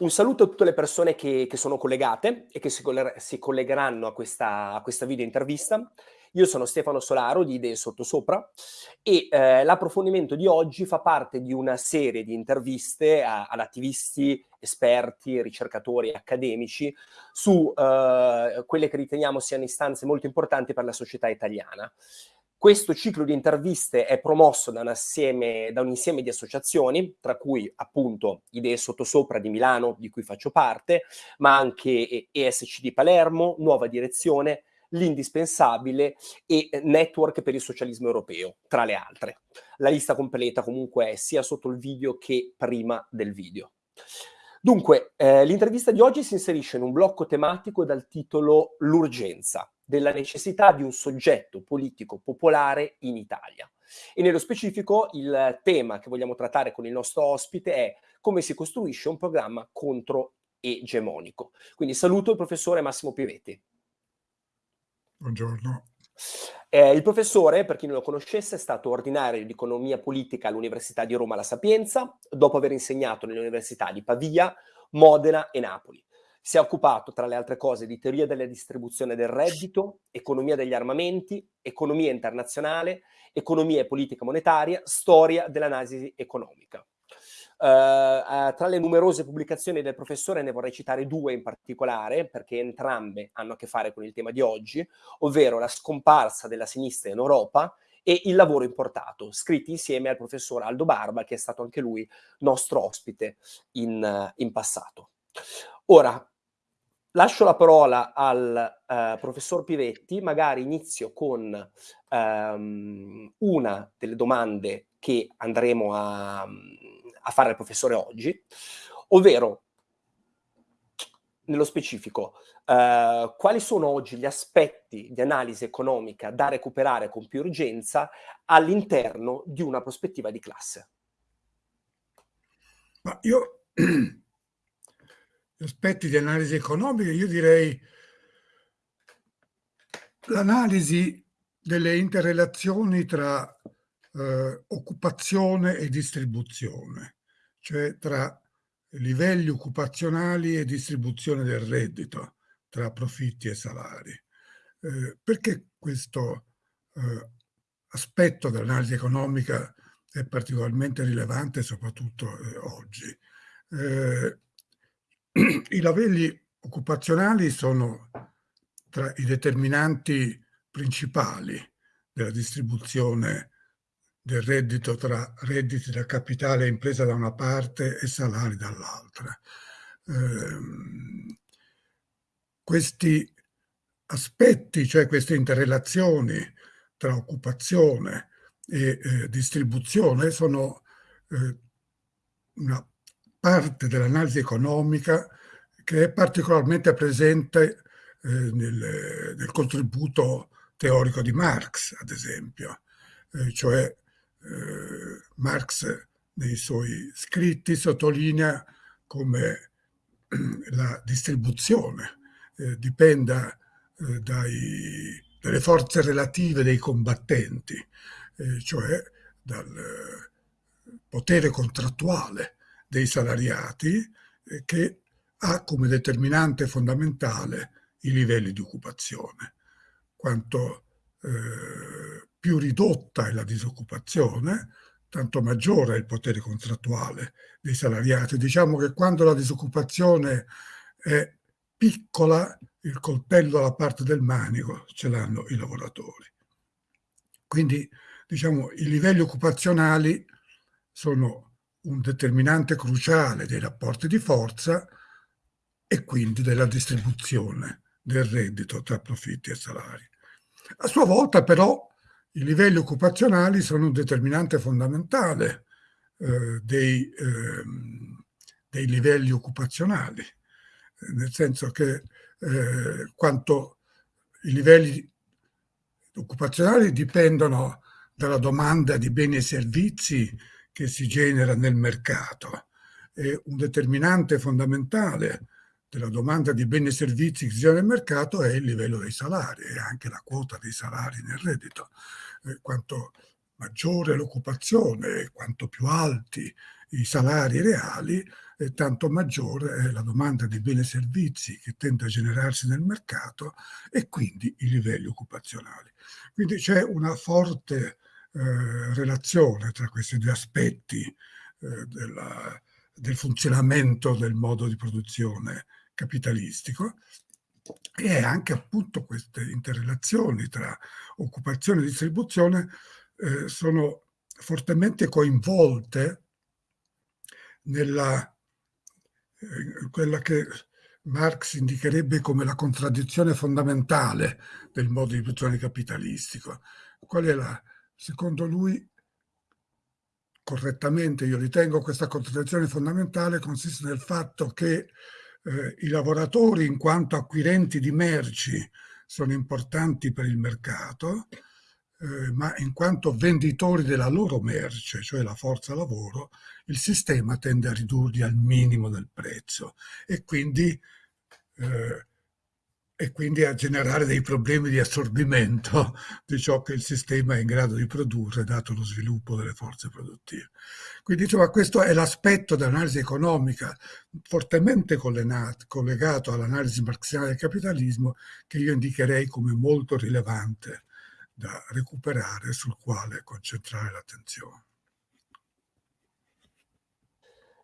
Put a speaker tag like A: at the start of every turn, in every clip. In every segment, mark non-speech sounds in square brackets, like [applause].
A: Un saluto a tutte le persone che, che sono collegate e che si, si collegheranno a questa, a questa video intervista. Io sono Stefano Solaro di Idee Sottosopra e eh, l'approfondimento di oggi fa parte di una serie di interviste a, ad attivisti, esperti, ricercatori, accademici su eh, quelle che riteniamo siano istanze molto importanti per la società italiana. Questo ciclo di interviste è promosso da un, assieme, da un insieme di associazioni, tra cui appunto Idee Sottosopra di Milano, di cui faccio parte, ma anche ESC di Palermo, Nuova Direzione, L'Indispensabile e Network per il Socialismo Europeo, tra le altre. La lista completa comunque è sia sotto il video che prima del video. Dunque, eh, l'intervista di oggi si inserisce in un blocco tematico dal titolo L'urgenza, della necessità di un soggetto politico popolare in Italia. E nello specifico il tema che vogliamo trattare con il nostro ospite è come si costruisce un programma contro-egemonico. Quindi saluto il professore Massimo Pivetti.
B: Buongiorno.
A: Eh, il professore, per chi non lo conoscesse, è stato ordinario di economia politica all'Università di Roma La Sapienza, dopo aver insegnato nelle università di Pavia, Modena e Napoli. Si è occupato, tra le altre cose, di teoria della distribuzione del reddito, economia degli armamenti, economia internazionale, economia e politica monetaria, storia dell'analisi economica. Uh, tra le numerose pubblicazioni del professore ne vorrei citare due in particolare, perché entrambe hanno a che fare con il tema di oggi, ovvero La scomparsa della sinistra in Europa e Il lavoro importato, scritti insieme al professor Aldo Barba, che è stato anche lui nostro ospite in, uh, in passato. Ora, Lascio la parola al uh, professor Pivetti, magari inizio con um, una delle domande che andremo a, a, fare al professore oggi, ovvero, nello specifico, uh, quali sono oggi gli aspetti di analisi economica da recuperare con più urgenza all'interno di una prospettiva di classe?
B: Ma io [clears throat] aspetti di analisi economica, io direi l'analisi delle interrelazioni tra eh, occupazione e distribuzione, cioè tra livelli occupazionali e distribuzione del reddito, tra profitti e salari. Eh, perché questo eh, aspetto dell'analisi economica è particolarmente rilevante, soprattutto eh, oggi? [clears throat] I livelli occupazionali sono tra i determinanti principali della distribuzione del reddito tra redditi da capitale e impresa da una parte e salari dall'altra. Eh, questi aspetti, cioè queste interrelazioni tra occupazione e eh, distribuzione sono eh, una parte dell'analisi economica che è particolarmente presente eh, nel, nel, contributo teorico di Marx, ad esempio. Eh, cioè eh, Marx nei suoi scritti sottolinea come [clears throat] la distribuzione eh, dipenda eh, dai, dalle forze relative dei combattenti, eh, cioè dal potere contrattuale dei salariati eh, che ha come determinante fondamentale i livelli di occupazione. Quanto eh, più ridotta è la disoccupazione, tanto maggiore è il potere contrattuale dei salariati. Diciamo che quando la disoccupazione è piccola, il coltello alla parte del manico ce l'hanno i lavoratori. Quindi, diciamo, i livelli occupazionali sono un determinante cruciale dei rapporti di forza e quindi della distribuzione del reddito tra profitti e salari. A sua volta però i livelli occupazionali sono un determinante fondamentale eh, dei, eh, dei, livelli occupazionali, nel senso che eh, quanto i livelli occupazionali dipendono dalla domanda di beni e servizi che si genera nel mercato. È un determinante fondamentale della domanda di beni e servizi che si genera nel mercato è il livello dei salari e anche la quota dei salari nel reddito. Eh, quanto maggiore l'occupazione, quanto più alti i salari reali, e tanto maggiore è la domanda di beni e servizi che tende a generarsi nel mercato e quindi i livelli occupazionali. Quindi c'è una forte eh, relazione tra questi due aspetti eh, della, del funzionamento del modo di produzione capitalistico e anche appunto queste interrelazioni tra occupazione e distribuzione eh, sono fortemente coinvolte nella eh, quella che Marx indicherebbe come la contraddizione fondamentale del modo di produzione capitalistico. Qual è la, secondo lui, correttamente io ritengo questa contraddizione fondamentale consiste nel fatto che eh, i lavoratori in quanto acquirenti di merci sono importanti per il mercato, eh, ma in quanto venditori della loro merce, cioè la forza lavoro, il sistema tende a ridurli al minimo del prezzo. E quindi, eh, e quindi a generare dei problemi di assorbimento di ciò che il sistema è in grado di produrre dato lo sviluppo delle forze produttive. Quindi insomma, questo è l'aspetto dell'analisi economica fortemente collegato all'analisi marxiana del capitalismo che io indicherei come molto rilevante da recuperare sul quale concentrare l'attenzione.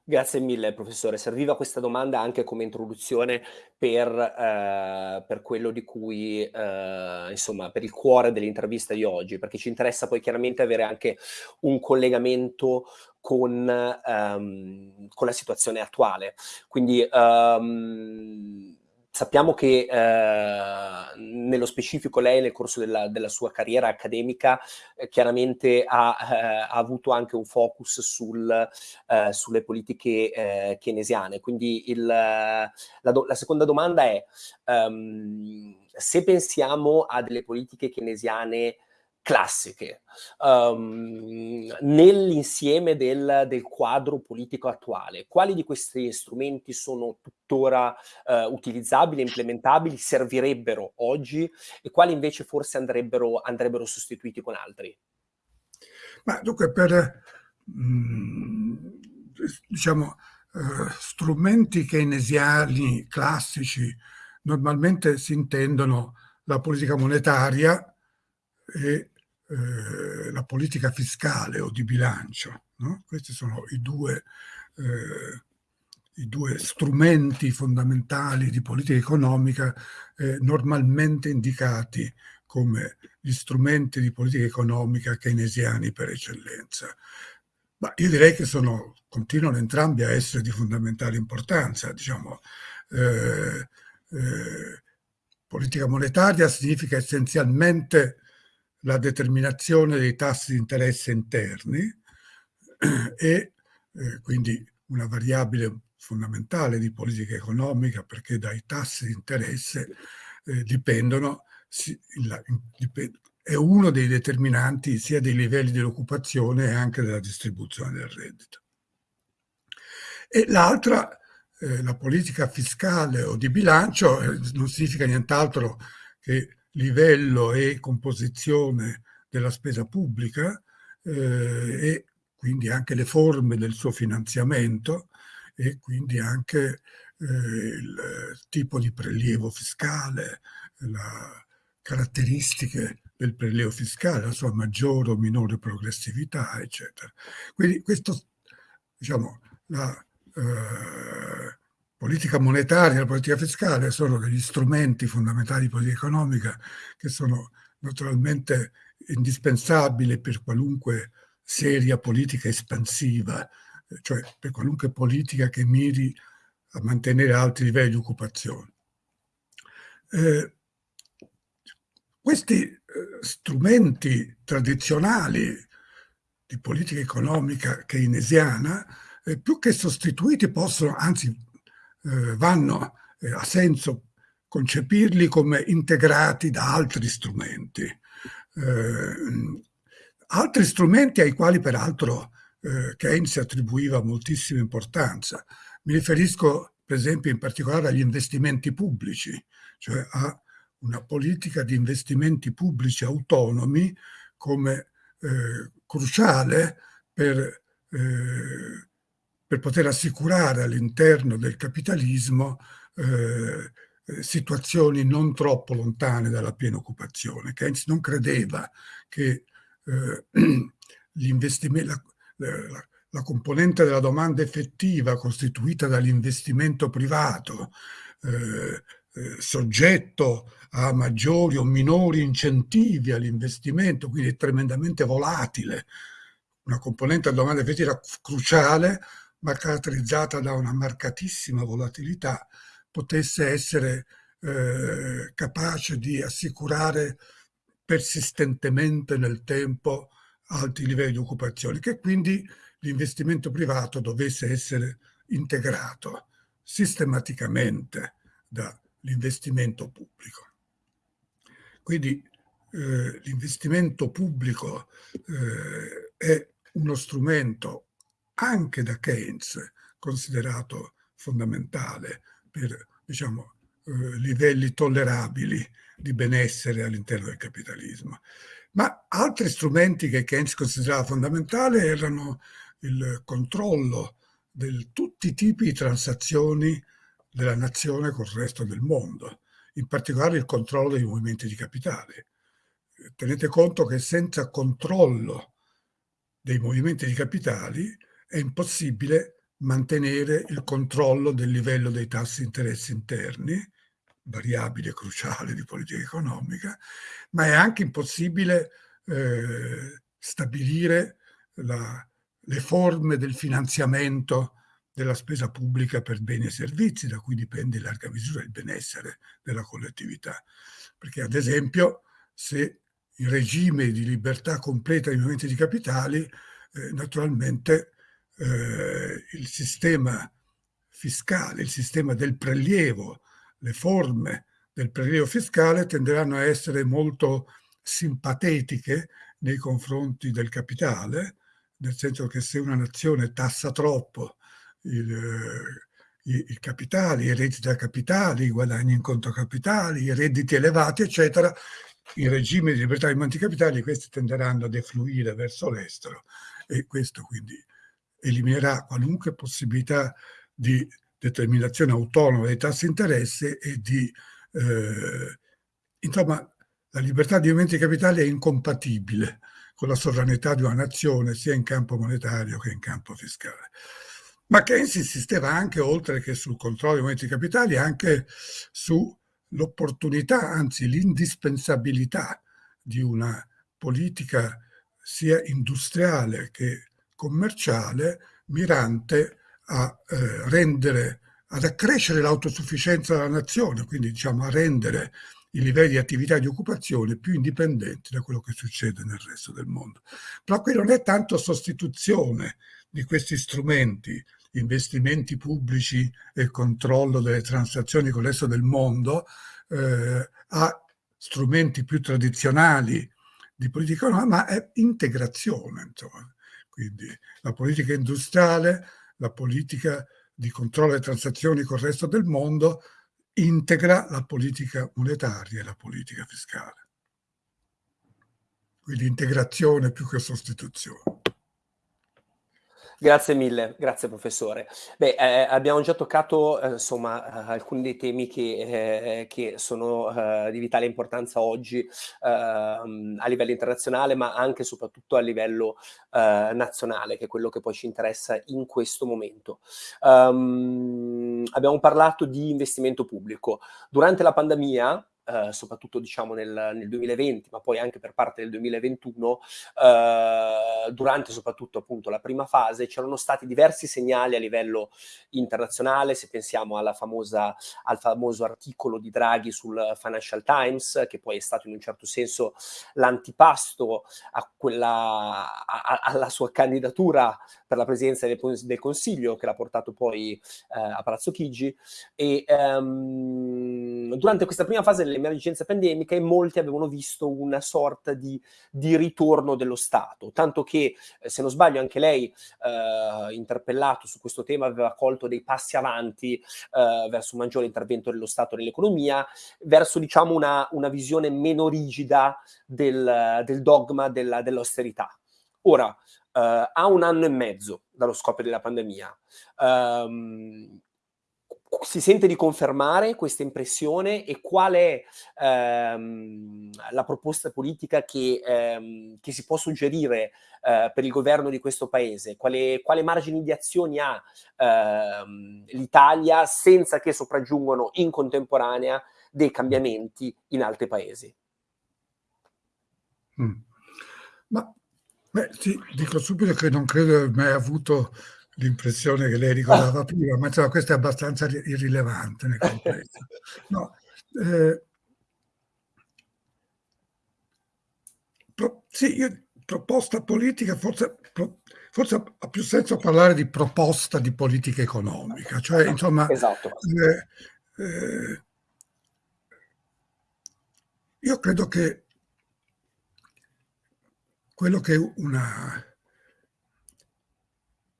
A: Grazie mille professore, serviva questa domanda anche come introduzione per, eh, per quello di cui, eh, insomma, per il cuore dell'intervista di oggi, perché ci interessa poi chiaramente avere anche un collegamento con, um, con la situazione attuale. Quindi um, Sappiamo che eh, nello specifico lei nel corso della, della sua carriera accademica eh, chiaramente ha, eh, ha, avuto anche un focus sul, eh, sulle politiche eh, keynesiane. Quindi il, la, la, seconda domanda è um, se pensiamo a delle politiche keynesiane classiche um, nell'insieme del, del, quadro politico attuale. Quali di questi strumenti sono tuttora uh, utilizzabili, implementabili, servirebbero oggi e quali invece forse andrebbero, andrebbero sostituiti con altri?
B: Ma dunque per mm, diciamo uh, strumenti keynesiani classici normalmente si intendono la politica monetaria e eh, la politica fiscale o di bilancio. No? Questi sono i due, eh, i due, strumenti fondamentali di politica economica eh, normalmente indicati come gli strumenti di politica economica keynesiani per eccellenza. Ma io direi che sono, continuano entrambi a essere di fondamentale importanza. Diciamo, eh, eh, politica monetaria significa essenzialmente la determinazione dei tassi di interesse interni e eh, quindi una variabile fondamentale di politica economica perché dai tassi di interesse eh, dipendono, si, la, dipend, è uno dei determinanti sia dei livelli dell'occupazione e anche della distribuzione del reddito. E l'altra, eh, la politica fiscale o di bilancio, eh, non significa nient'altro che livello e composizione della spesa pubblica eh, e quindi anche le forme del suo finanziamento e quindi anche eh, il tipo di prelievo fiscale, le caratteristiche del prelievo fiscale, la sua maggiore o minore progressività, eccetera. Quindi questo, diciamo, la, eh, politica monetaria e la politica fiscale sono degli strumenti fondamentali di politica economica che sono naturalmente indispensabili per qualunque seria politica espansiva, cioè per qualunque politica che miri a mantenere alti livelli di occupazione. Eh, questi eh, strumenti tradizionali di politica economica keynesiana, eh, più che sostituiti, possono, anzi eh, vanno, eh, ha senso concepirli come integrati da altri strumenti. Eh, altri strumenti ai quali peraltro eh, Keynes attribuiva moltissima importanza. Mi riferisco per esempio in particolare agli investimenti pubblici, cioè a una politica di investimenti pubblici autonomi come eh, cruciale per, eh, per poter assicurare all'interno del capitalismo eh, situazioni non troppo lontane dalla piena occupazione. Keynes non credeva che eh, [clears throat] la, la, la, componente della domanda effettiva costituita dall'investimento privato, eh, eh, soggetto a maggiori o minori incentivi all'investimento, quindi è tremendamente volatile, una componente della domanda effettiva cruciale, ma caratterizzata da una marcatissima volatilità, potesse essere eh, capace di assicurare persistentemente nel tempo alti livelli di occupazione, che quindi l'investimento privato dovesse essere integrato sistematicamente dall'investimento pubblico. Quindi eh, l'investimento pubblico eh, è uno strumento anche da Keynes considerato fondamentale per diciamo, eh, livelli tollerabili di benessere all'interno del capitalismo. Ma altri strumenti che Keynes considerava fondamentali erano il controllo di tutti i tipi di transazioni della nazione col resto del mondo, in particolare il controllo dei movimenti di capitale. Tenete conto che senza controllo dei movimenti di capitali è impossibile mantenere il controllo del livello dei tassi di interessi interni, variabile cruciale di politica economica, ma è anche impossibile eh, stabilire la, le forme del finanziamento della spesa pubblica per beni e servizi, da cui dipende in larga misura il benessere della collettività. Perché ad esempio se il regime di libertà completa dei movimenti di capitali, eh, naturalmente eh, il sistema fiscale, il sistema del prelievo, le forme del prelievo fiscale tenderanno a essere molto simpatetiche nei confronti del capitale, nel senso che se una nazione tassa troppo il, eh, i, i, capitali, i redditi da capitali, i guadagni in conto capitali, i redditi elevati, eccetera, in regime di libertà dei monti capitali questi tenderanno a defluire verso l'estero. E questo quindi eliminerà qualunque possibilità di determinazione autonoma dei tassi di interesse e di... Eh, insomma, la libertà di movimenti capitali è incompatibile con la sovranità di una nazione sia in campo monetario che in campo fiscale. Ma Keynes insisteva anche, oltre che sul controllo dei movimenti capitali, anche sull'opportunità, anzi l'indispensabilità di una politica sia industriale che commerciale mirante a eh, rendere, ad accrescere l'autosufficienza della nazione, quindi diciamo a rendere i livelli di attività di occupazione più indipendenti da quello che succede nel resto del mondo. Però qui non è tanto sostituzione di questi strumenti, investimenti pubblici e controllo delle transazioni con il resto del mondo, eh, a strumenti più tradizionali di politica ma è integrazione. Insomma. Quindi la politica industriale, la politica di controllo delle transazioni con il resto del mondo integra la politica monetaria e la politica fiscale. Quindi integrazione più che sostituzione.
A: Grazie mille, grazie professore. Beh, eh, abbiamo già toccato eh, insomma alcuni dei temi che, eh, che sono eh, di vitale importanza oggi ehm, a livello internazionale, ma anche e soprattutto a livello eh, nazionale, che è quello che poi ci interessa in questo momento. Um, abbiamo parlato di investimento pubblico. Durante la pandemia, eh, soprattutto diciamo nel, nel, 2020, ma poi anche per parte del 2021, eh, durante soprattutto appunto la prima fase, c'erano stati diversi segnali a livello internazionale, se pensiamo famosa, al famoso articolo di Draghi sul Financial Times, che poi è stato in un certo senso l'antipasto a quella, a, alla sua candidatura per la presidenza del, del Consiglio, che l'ha portato poi eh, a Palazzo Chigi, e ehm, durante questa prima fase dell'emergenza pandemica molti avevano visto una sorta di, di ritorno dello Stato, tanto che, eh, se non sbaglio, anche lei, eh, interpellato su questo tema, aveva colto dei passi avanti eh, verso un maggiore intervento dello Stato nell'economia, verso, diciamo, una, una visione meno rigida del, del dogma dell'austerità. Ora, Uh, a un anno e mezzo dallo scoppio della pandemia. Um, si sente di confermare questa impressione e qual è ehm, la proposta politica che, ehm, che si può suggerire eh, per il governo di questo paese? Quale, quale margini di azioni ha ehm, l'Italia senza che sopraggiungano in contemporanea dei cambiamenti in altri paesi?
B: Mm. Ma beh, sì, dico subito che non credo aver mai avuto l'impressione che lei ricordava ah. prima, ma insomma, questo è abbastanza irrilevante nel complesso. No, eh, pro, sì, io, proposta politica, forse, pro, forse, ha più senso parlare di proposta di politica economica, cioè insomma...
A: Esatto.
B: Eh, eh, io credo che quello che una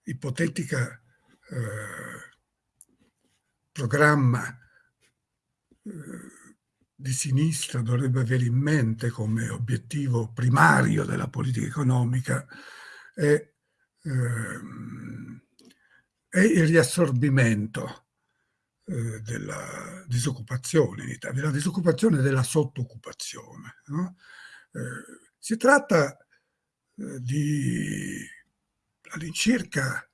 B: ipotetica eh, programma eh, di sinistra dovrebbe avere in mente come obiettivo primario della politica economica è, ehm, è il riassorbimento eh, della disoccupazione in Italia, della disoccupazione della sottooccupazione. No? Eh, si tratta di all'incirca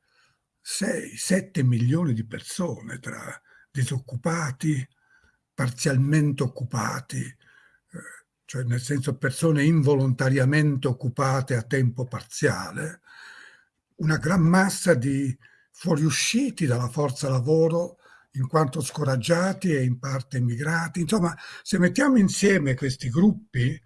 B: 6-7 milioni di persone tra disoccupati, parzialmente occupati, eh, cioè nel senso persone involontariamente occupate a tempo parziale, una gran massa di fuoriusciti dalla forza lavoro in quanto scoraggiati e in parte immigrati. Insomma, se mettiamo insieme questi gruppi,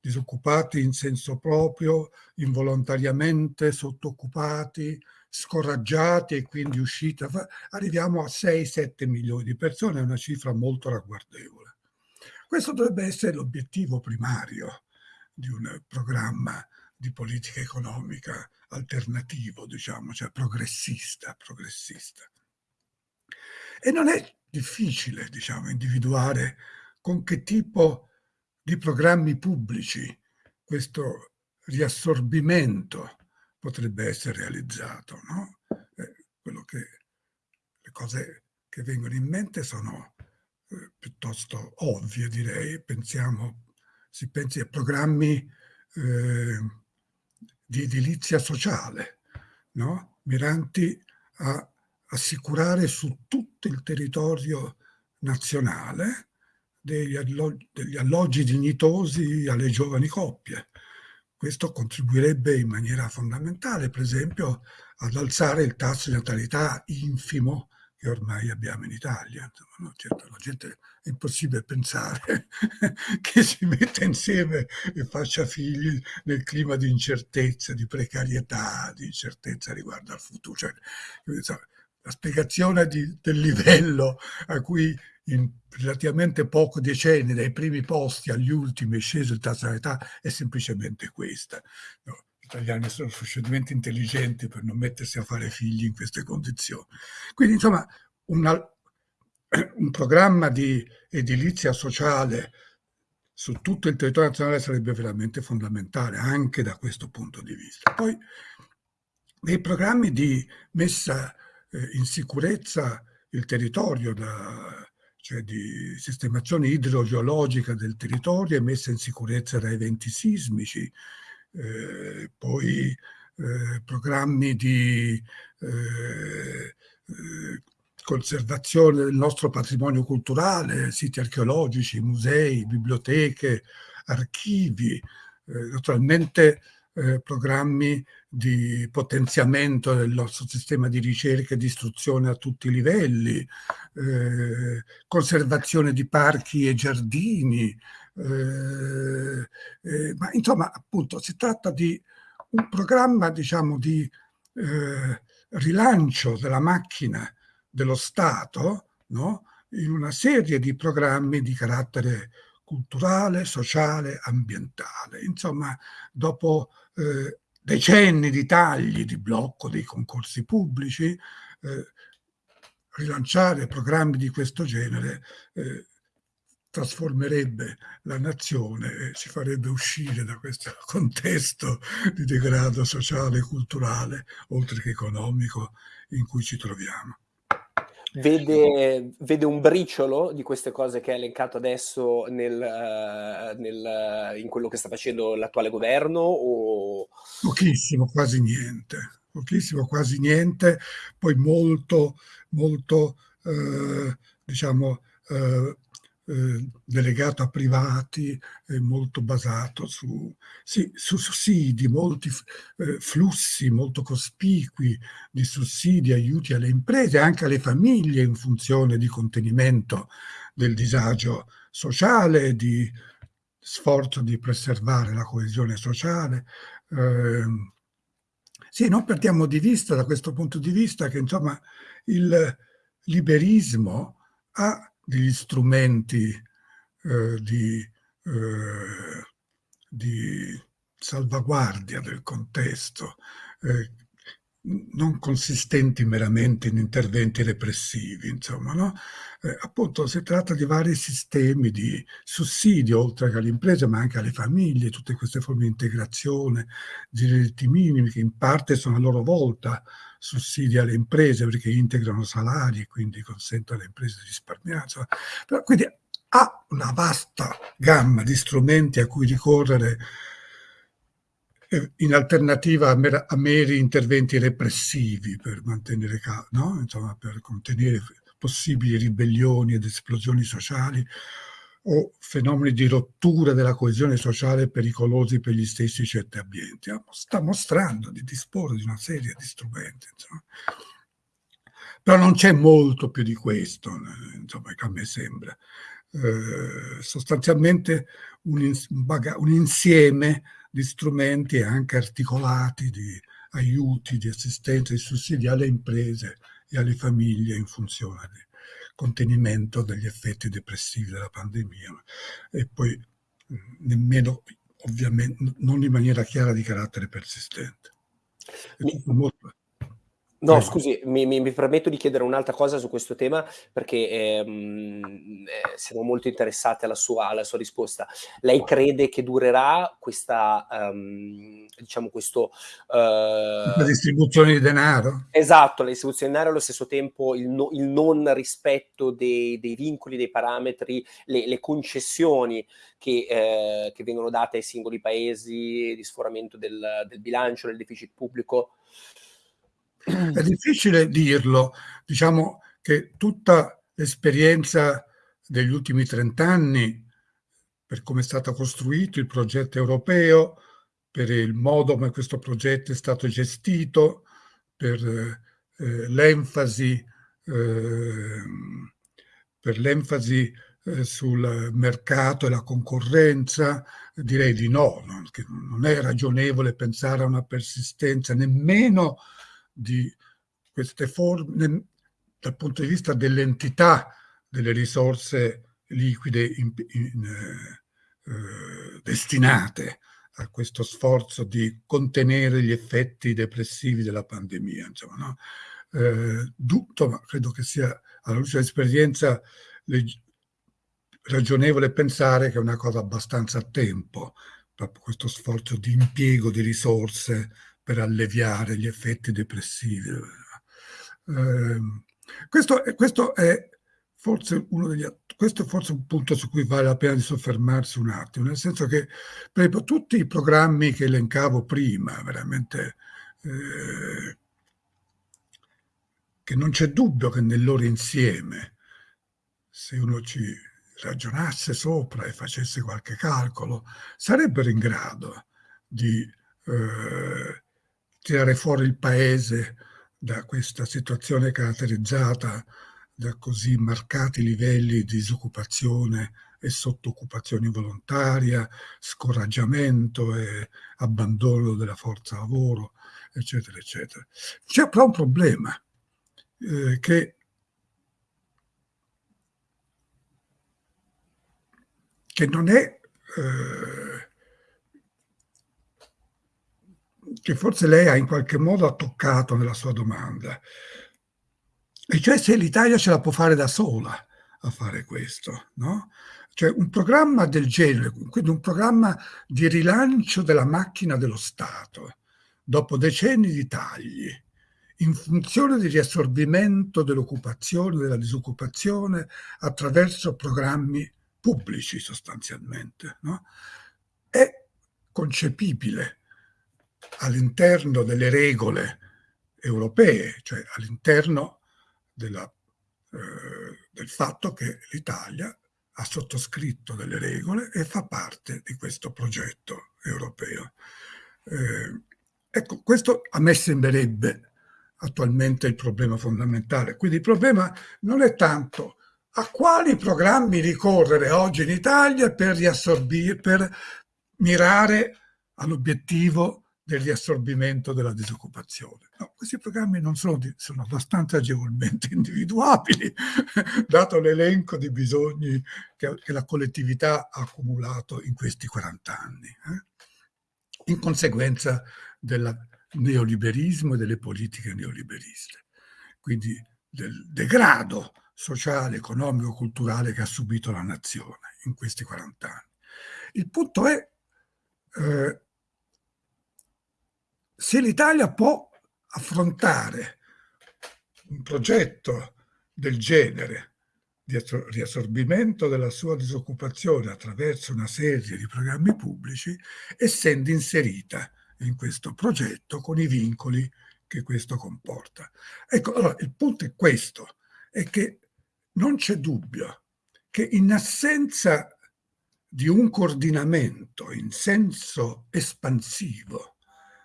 B: disoccupati in senso proprio, involontariamente sottooccupati, scoraggiati e quindi usciti, arriviamo a 6-7 milioni di persone, è una cifra molto ragguardevole. Questo dovrebbe essere l'obiettivo primario di un programma di politica economica alternativo, diciamo, cioè progressista, progressista. E non è difficile, diciamo, individuare con che tipo di programmi pubblici questo riassorbimento potrebbe essere realizzato. No? Eh, che, le cose che vengono in mente sono eh, piuttosto ovvie, direi. Pensiamo, si pensi a programmi eh, di edilizia sociale, no? miranti a assicurare su tutto il territorio nazionale degli alloggi, degli alloggi dignitosi alle giovani coppie. Questo contribuirebbe in maniera fondamentale, per esempio, ad alzare il tasso di natalità infimo che ormai abbiamo in Italia. Insomma, no? certo, la gente è impossibile pensare [laughs] che si metta insieme e faccia figli nel clima di incertezza, di precarietà, di incertezza riguardo al futuro. Cioè, la spiegazione di, del livello a cui in relativamente pochi decenni, dai primi posti agli ultimi, è sceso il tasso di età, è semplicemente questa. No, gli italiani sono sufficientemente intelligenti per non mettersi a fare figli in queste condizioni. Quindi, insomma, una, un programma di edilizia sociale su tutto il territorio nazionale sarebbe veramente fondamentale anche da questo punto di vista. Poi dei programmi di messa eh, in sicurezza il territorio da, cioè di sistemazione idrogeologica del territorio e messa in sicurezza da eventi sismici, eh, poi eh, programmi di eh, eh conservazione del nostro patrimonio culturale, siti archeologici, musei, biblioteche, archivi, naturalmente eh, programmi di potenziamento del nostro sistema di ricerca e di istruzione a tutti i livelli, eh, conservazione di parchi e giardini, eh, eh, ma insomma appunto si tratta di un programma diciamo di eh, rilancio della macchina dello Stato no? in una serie di programmi di carattere culturale, sociale, ambientale. Insomma, dopo eh, decenni di tagli, di blocco dei concorsi pubblici, eh, rilanciare programmi di questo genere eh, trasformerebbe la nazione e ci farebbe uscire da questo [laughs] contesto di degrado sociale e culturale, oltre che economico, in cui ci troviamo.
A: Vede, vede, un briciolo di queste cose che ha elencato adesso nel, nel, in quello che sta facendo l'attuale governo? O...
B: Pochissimo, quasi niente. Pochissimo, quasi niente. Poi molto, molto, eh, diciamo, eh, delegato a privati, eh, molto basato su, sì, su sussidi, molti eh, flussi molto cospicui di sussidi, aiuti alle imprese, anche alle famiglie in funzione di contenimento del disagio sociale, di sforzo di preservare la coesione sociale. Eh, sì, non perdiamo di vista da questo punto di vista che insomma il liberismo ha degli strumenti eh, di, eh, di, salvaguardia del contesto, eh, non consistenti meramente in interventi repressivi, insomma, no? Eh, appunto si tratta di vari sistemi di sussidio, oltre che alle imprese, ma anche alle famiglie, tutte queste forme di integrazione, di diritti minimi, che in parte sono a loro volta sussidi alle imprese perché integrano salari e quindi consentono alle imprese di risparmiare. Però, quindi ha una vasta gamma di strumenti a cui ricorrere eh, in alternativa a meri interventi repressivi per mantenere, no? Insomma, per contenere possibili ribellioni ed esplosioni sociali o fenomeni di rottura della coesione sociale pericolosi per gli stessi certi ambienti. Sta mostrando di disporre di una serie di strumenti. Insomma. Però non c'è molto più di questo, insomma, che a me sembra. Eh, sostanzialmente un, un, insieme di strumenti anche articolati, di aiuti, di assistenza, di sussidi alle imprese e alle famiglie in funzione di contenimento degli effetti depressivi della pandemia e poi nemmeno ovviamente non in maniera chiara di carattere persistente.
A: Mi, molto, No, Prego. scusi, mi, mi, mi, permetto di chiedere un'altra cosa su questo tema perché ehm, eh, siamo molto interessati alla sua, alla sua, risposta. Lei crede che durerà questa, um, diciamo questo...
B: Uh, la distribuzione di denaro?
A: Esatto, la distribuzione di denaro allo stesso tempo il, no, il non rispetto dei, dei, vincoli, dei parametri, le, le concessioni che, eh, che, vengono date ai singoli paesi di sforamento del, del bilancio, del deficit pubblico.
B: È difficile dirlo, diciamo che tutta l'esperienza degli ultimi trent'anni, per come è stato costruito il progetto europeo, per il modo come questo progetto è stato gestito, per eh, l'enfasi eh, eh, sul mercato e la concorrenza, direi di no, non, non è ragionevole pensare a una persistenza nemmeno di queste forme dal punto di vista dell'entità delle risorse liquide in, in, eh, eh, destinate a questo sforzo di contenere gli effetti depressivi della pandemia. Insomma, no? eh, ma credo che sia alla luce dell'esperienza ragionevole pensare che è una cosa abbastanza a tempo, proprio questo sforzo di impiego di risorse per alleviare gli effetti depressivi. Eh, questo, questo, è forse uno degli questo è forse un punto su cui vale la pena di soffermarsi un attimo, nel senso che per esempio, tutti i programmi che elencavo prima, veramente eh, che non c'è dubbio che nel loro insieme, se uno ci ragionasse sopra e facesse qualche calcolo, sarebbero in grado di eh, tirare fuori il paese da questa situazione caratterizzata da così marcati livelli di disoccupazione e sottoccupazione volontaria, scoraggiamento e abbandono della forza lavoro, eccetera, eccetera. C'è però un problema eh, che che non è eh, che forse lei ha in qualche modo toccato nella sua domanda, e cioè se l'Italia ce la può fare da sola a fare questo, no? Cioè un programma del genere, quindi un programma di rilancio della macchina dello Stato, dopo decenni di tagli, in funzione di riassorbimento dell'occupazione, della disoccupazione, attraverso programmi pubblici sostanzialmente, no? è concepibile all'interno delle regole europee, cioè all'interno eh, del fatto che l'Italia ha sottoscritto delle regole e fa parte di questo progetto europeo. Eh, ecco, questo a me sembrerebbe attualmente il problema fondamentale. Quindi il problema non è tanto a quali programmi ricorrere oggi in Italia per per mirare all'obiettivo del riassorbimento della disoccupazione. No, questi programmi non sono, sono abbastanza agevolmente [laughs] individuabili, [laughs] dato l'elenco di bisogni che, che, la collettività ha accumulato in questi 40 anni, eh? in conseguenza del neoliberismo e delle politiche neoliberiste. Quindi del degrado sociale, economico, culturale che ha subito la nazione in questi 40 anni. Il punto è eh, se l'Italia può affrontare un progetto del genere di riassorbimento della sua disoccupazione attraverso una serie di programmi pubblici, essendo inserita in questo progetto con i vincoli che questo comporta. Ecco, allora il punto è questo, è che non c'è dubbio che in assenza di un coordinamento in senso espansivo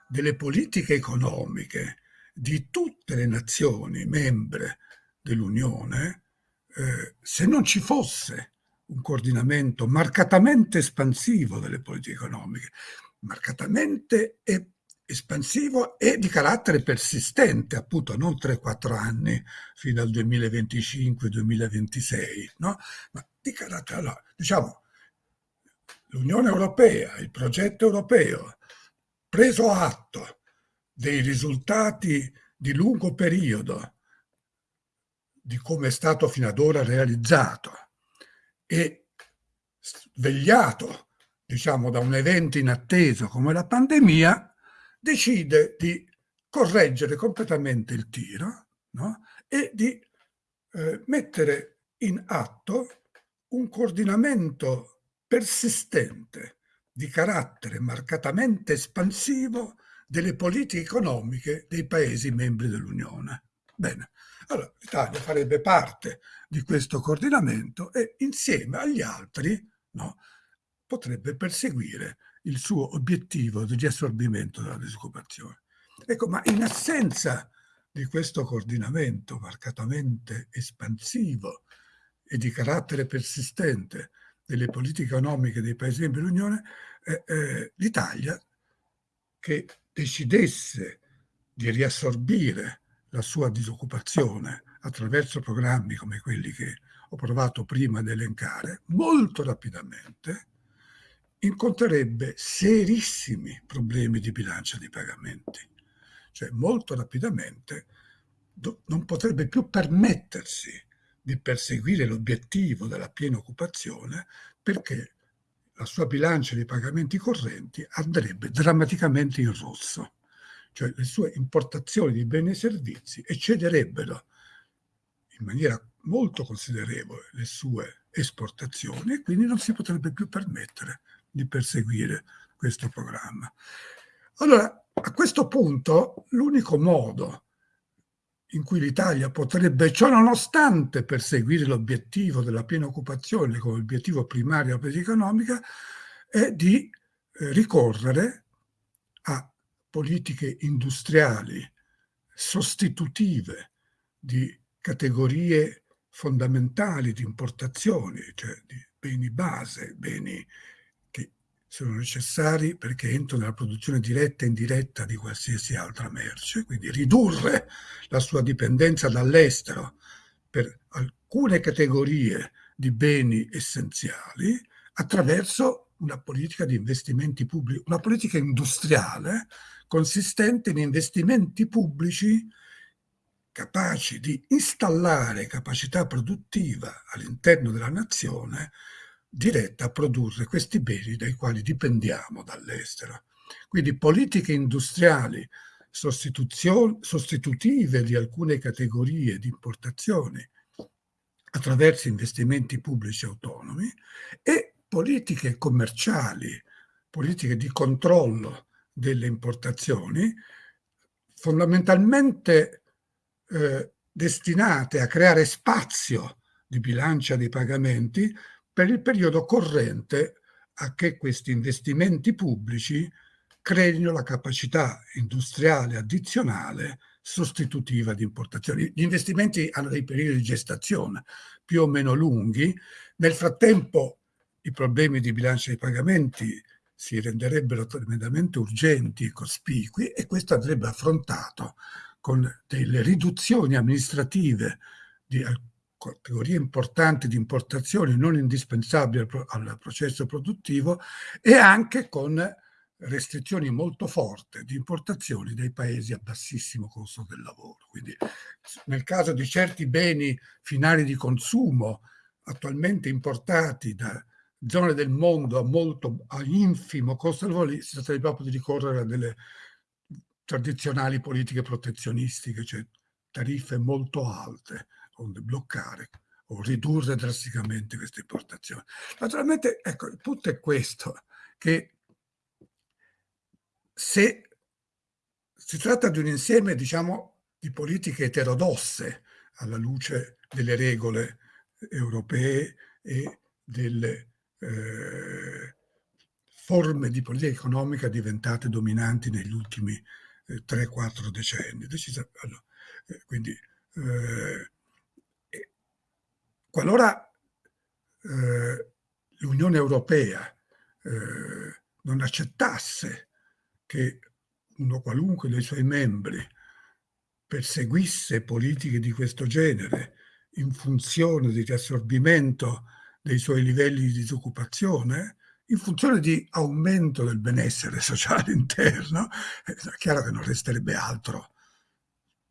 B: delle politiche economiche di tutte le nazioni membre dell'Unione, eh, se non ci fosse un coordinamento marcatamente espansivo delle politiche economiche, marcatamente espansivo e di carattere persistente, appunto non 3-4 anni fino al 2025-2026, no? ma di carattere, allora, diciamo, l'Unione Europea, il progetto europeo, preso atto dei risultati di lungo periodo di come è stato fino ad ora realizzato e svegliato, diciamo, da un evento inatteso come la pandemia, decide di correggere completamente il tiro no? e di eh, mettere in atto un coordinamento persistente di carattere marcatamente espansivo delle politiche economiche dei Paesi membri dell'Unione. Bene, allora l'Italia farebbe parte di questo coordinamento e insieme agli altri no, potrebbe perseguire il suo obiettivo di riassorbimento della disoccupazione. Ecco, ma in assenza di questo coordinamento marcatamente espansivo e di carattere persistente delle politiche economiche dei Paesi membri dell'Unione, eh, eh, l'Italia che decidesse di riassorbire la sua disoccupazione attraverso programmi come quelli che ho provato prima ad elencare, molto rapidamente incontrerebbe serissimi problemi di bilancia di pagamenti. Cioè molto rapidamente non potrebbe più permettersi di perseguire l'obiettivo della piena occupazione perché la sua bilancia di pagamenti correnti andrebbe drammaticamente in rosso, cioè le sue importazioni di beni e servizi eccederebbero in maniera molto considerevole le sue esportazioni e quindi non si potrebbe più permettere di perseguire questo programma. Allora, a questo punto, l'unico modo in cui l'Italia potrebbe, ciò nonostante, perseguire l'obiettivo della piena occupazione come obiettivo primario della politica economica, è di eh, ricorrere a politiche industriali sostitutive di categorie fondamentali di importazioni, cioè di beni base, beni sono necessari perché entrano nella produzione diretta e indiretta di qualsiasi altra merce, quindi ridurre la sua dipendenza dall'estero per alcune categorie di beni essenziali attraverso una politica di investimenti pubblici, una politica industriale consistente in investimenti pubblici capaci di installare capacità produttiva all'interno della nazione diretta a produrre questi beni dai quali dipendiamo dall'estero. Quindi politiche industriali sostitutive di alcune categorie di importazioni attraverso investimenti pubblici autonomi e politiche commerciali, politiche di controllo delle importazioni, fondamentalmente eh, destinate a creare spazio di bilancia dei pagamenti per il periodo corrente a che questi investimenti pubblici creino la capacità industriale addizionale sostitutiva di importazioni. Gli investimenti hanno dei periodi di gestazione più o meno lunghi. Nel frattempo i problemi di bilancia dei pagamenti si renderebbero tremendamente urgenti e cospicui e questo andrebbe affrontato con delle riduzioni amministrative di categorie importanti di importazioni non indispensabili al processo produttivo e anche con restrizioni molto forti di importazioni dai paesi a bassissimo costo del lavoro. Quindi nel caso di certi beni finali di consumo attualmente importati da zone del mondo a molto a infimo costo del lavoro, si tratta proprio di ricorrere a delle tradizionali politiche protezionistiche, cioè tariffe molto alte, bloccare o ridurre drasticamente queste importazioni. Naturalmente, ecco, il punto è questo, che se si tratta di un insieme, diciamo, di politiche eterodosse alla luce delle regole europee e delle eh, forme di politica economica diventate dominanti negli ultimi eh, 3-4 decenni. Allora, eh, quindi, eh, qualora eh, l'Unione Europea eh, non accettasse che uno qualunque dei suoi membri perseguisse politiche di questo genere in funzione di riassorbimento dei suoi livelli di disoccupazione, in funzione di aumento del benessere [laughs] sociale interno, è chiaro che non resterebbe altro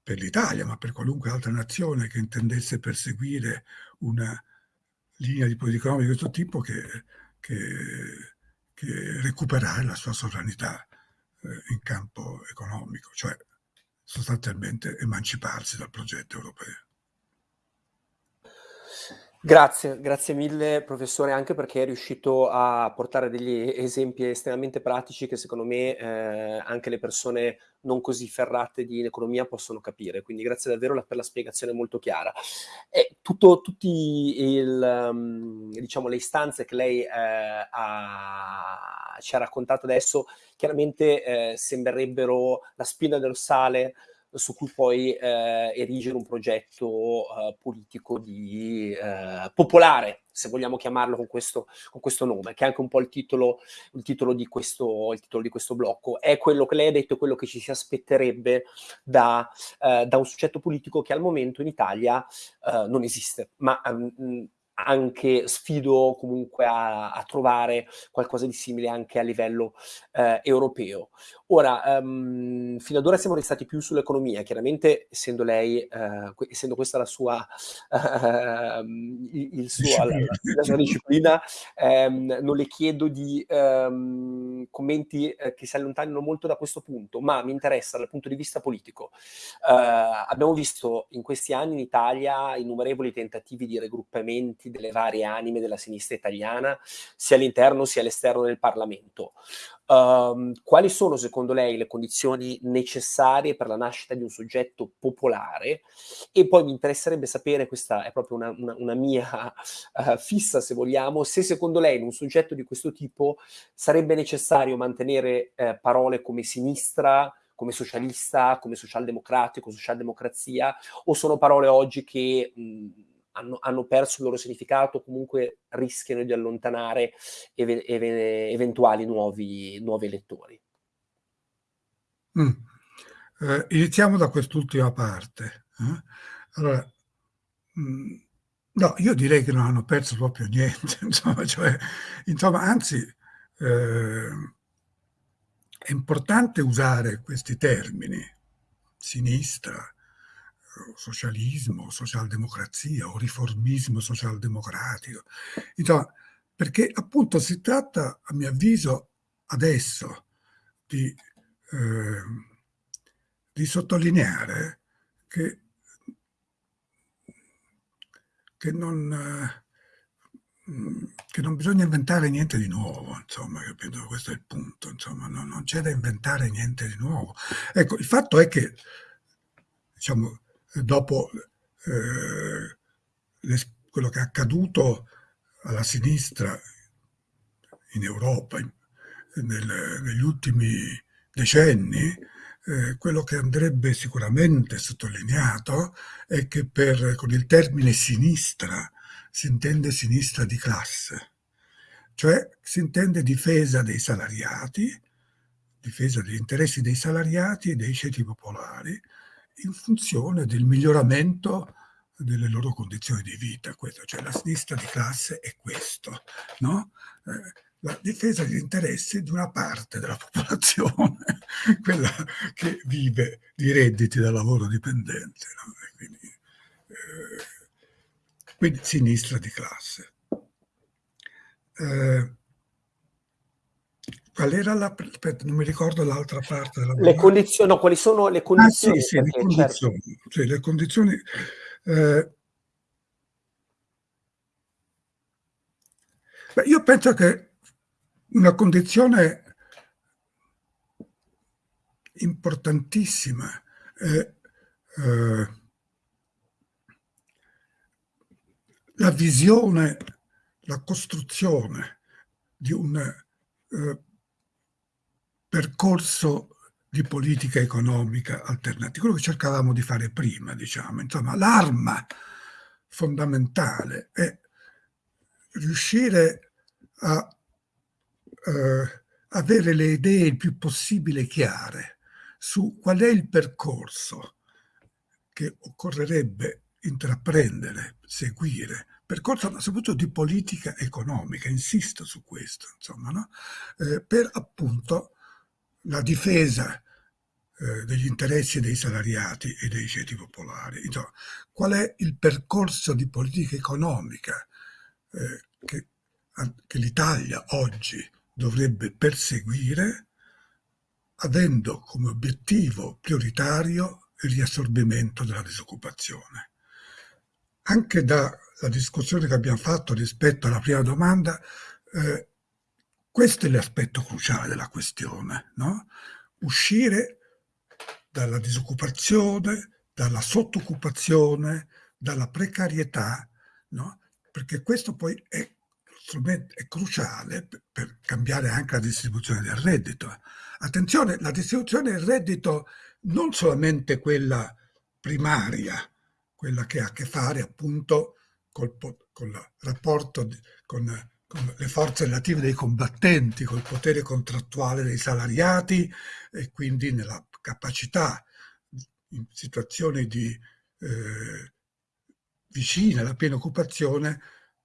B: per l'Italia, ma per qualunque altra nazione che intendesse perseguire una linea di politica economica di questo tipo che, che, che recuperare la sua sovranità eh, in campo economico, cioè sostanzialmente emanciparsi dal progetto europeo.
A: Grazie, grazie mille professore, anche perché è riuscito a portare degli esempi estremamente pratici che secondo me eh, anche le persone non così ferrate di economia possono capire, quindi grazie davvero per la spiegazione molto chiara. E il, um, diciamo, le istanze che lei eh, ha, ci ha raccontato adesso chiaramente eh, sembrerebbero la spina dorsale su cui poi eh, erigere un progetto eh, politico di, eh, popolare, se vogliamo chiamarlo con questo, con questo, nome, che è anche un po' il titolo, il, titolo di questo, il titolo di questo blocco. È quello che lei ha detto, è quello che ci si aspetterebbe da, da un soggetto politico che al momento in Italia non esiste, ma um, anche sfido comunque a, a, trovare qualcosa di simile anche a livello eh, europeo. Ora, um, fino ad ora siamo restati più sull'economia, chiaramente essendo lei, eh, essendo questa la sua, uh, il, suo, la, la, sua disciplina, um, non le chiedo di um, commenti eh, che si allontanino molto da questo punto, ma mi interessa dal punto di vista politico. Uh, abbiamo visto in questi anni in Italia innumerevoli tentativi di raggruppamenti delle varie anime della sinistra italiana, sia all'interno sia all'esterno del Parlamento. Um, quali sono secondo lei le condizioni necessarie per la nascita di un soggetto popolare? E poi mi interesserebbe sapere, questa è proprio una, una, una mia uh, [laughs] fissa se vogliamo, se secondo lei in un soggetto di questo tipo sarebbe necessario mantenere uh, parole come sinistra, come socialista, come socialdemocratico, socialdemocrazia, o sono parole oggi che... Mh, hanno, hanno, perso il loro significato, comunque rischiano di allontanare ev ev eventuali nuovi, nuovi elettori.
B: Mm. Eh, iniziamo da quest'ultima parte. Eh? Allora, mm, no, io direi che non hanno perso proprio niente, [laughs] insomma, cioè, insomma anzi, eh, è importante usare questi termini, sinistra, socialismo, socialdemocrazia o riformismo socialdemocratico. Insomma, perché appunto si tratta, a mio avviso, adesso di, eh, di sottolineare che, che non... Eh, che non bisogna inventare niente di nuovo, insomma, capito? Questo è il punto, insomma, no, non c'è da inventare niente di nuovo. Ecco, il fatto è che, diciamo, dopo eh, quello che è accaduto alla sinistra in Europa in, nel, negli ultimi decenni, eh, quello che andrebbe sicuramente sottolineato è che per, con il termine sinistra si intende sinistra di classe, cioè si intende difesa dei salariati, difesa degli interessi dei salariati e dei ceti popolari in funzione del miglioramento delle loro condizioni di vita. Questo, cioè la sinistra di classe è questo, no? Eh, la difesa degli interessi di una parte della [laughs] popolazione, quella che vive di redditi da lavoro dipendente. No? Quindi, eh, quindi sinistra di classe. Eh, qual era la... Aspetta, non mi ricordo l'altra parte della
A: Le condizioni, no, quali sono le condizioni?
B: Ah, sì, sì, le condizioni. Certo. Sì, le condizioni eh, beh, io penso che una condizione importantissima è eh, la visione, la costruzione di un eh, percorso di politica economica alternativa, quello che cercavamo di fare prima, diciamo. Insomma, l'arma fondamentale è riuscire a eh, avere le idee il più possibile chiare su qual è il percorso che occorrerebbe intraprendere, seguire, percorso ma soprattutto di politica economica, insisto su questo, insomma, no? eh, per appunto la difesa eh, degli interessi dei salariati e dei ceti popolari. Insomma, qual è il percorso di politica economica eh, che, che l'Italia oggi dovrebbe perseguire avendo come obiettivo prioritario il riassorbimento della disoccupazione anche dalla discussione che abbiamo fatto rispetto alla prima domanda, eh, questo è l'aspetto cruciale della questione, no? uscire dalla disoccupazione, dalla sottoccupazione, dalla precarietà, no? perché questo poi è, è cruciale per, cambiare anche la distribuzione del reddito. Attenzione, la distribuzione del reddito non solamente quella primaria, quella che ha a che fare appunto col, con il rapporto di, con, le forze relative dei combattenti, col potere contrattuale dei salariati e quindi nella capacità in situazioni di eh, vicine alla piena occupazione,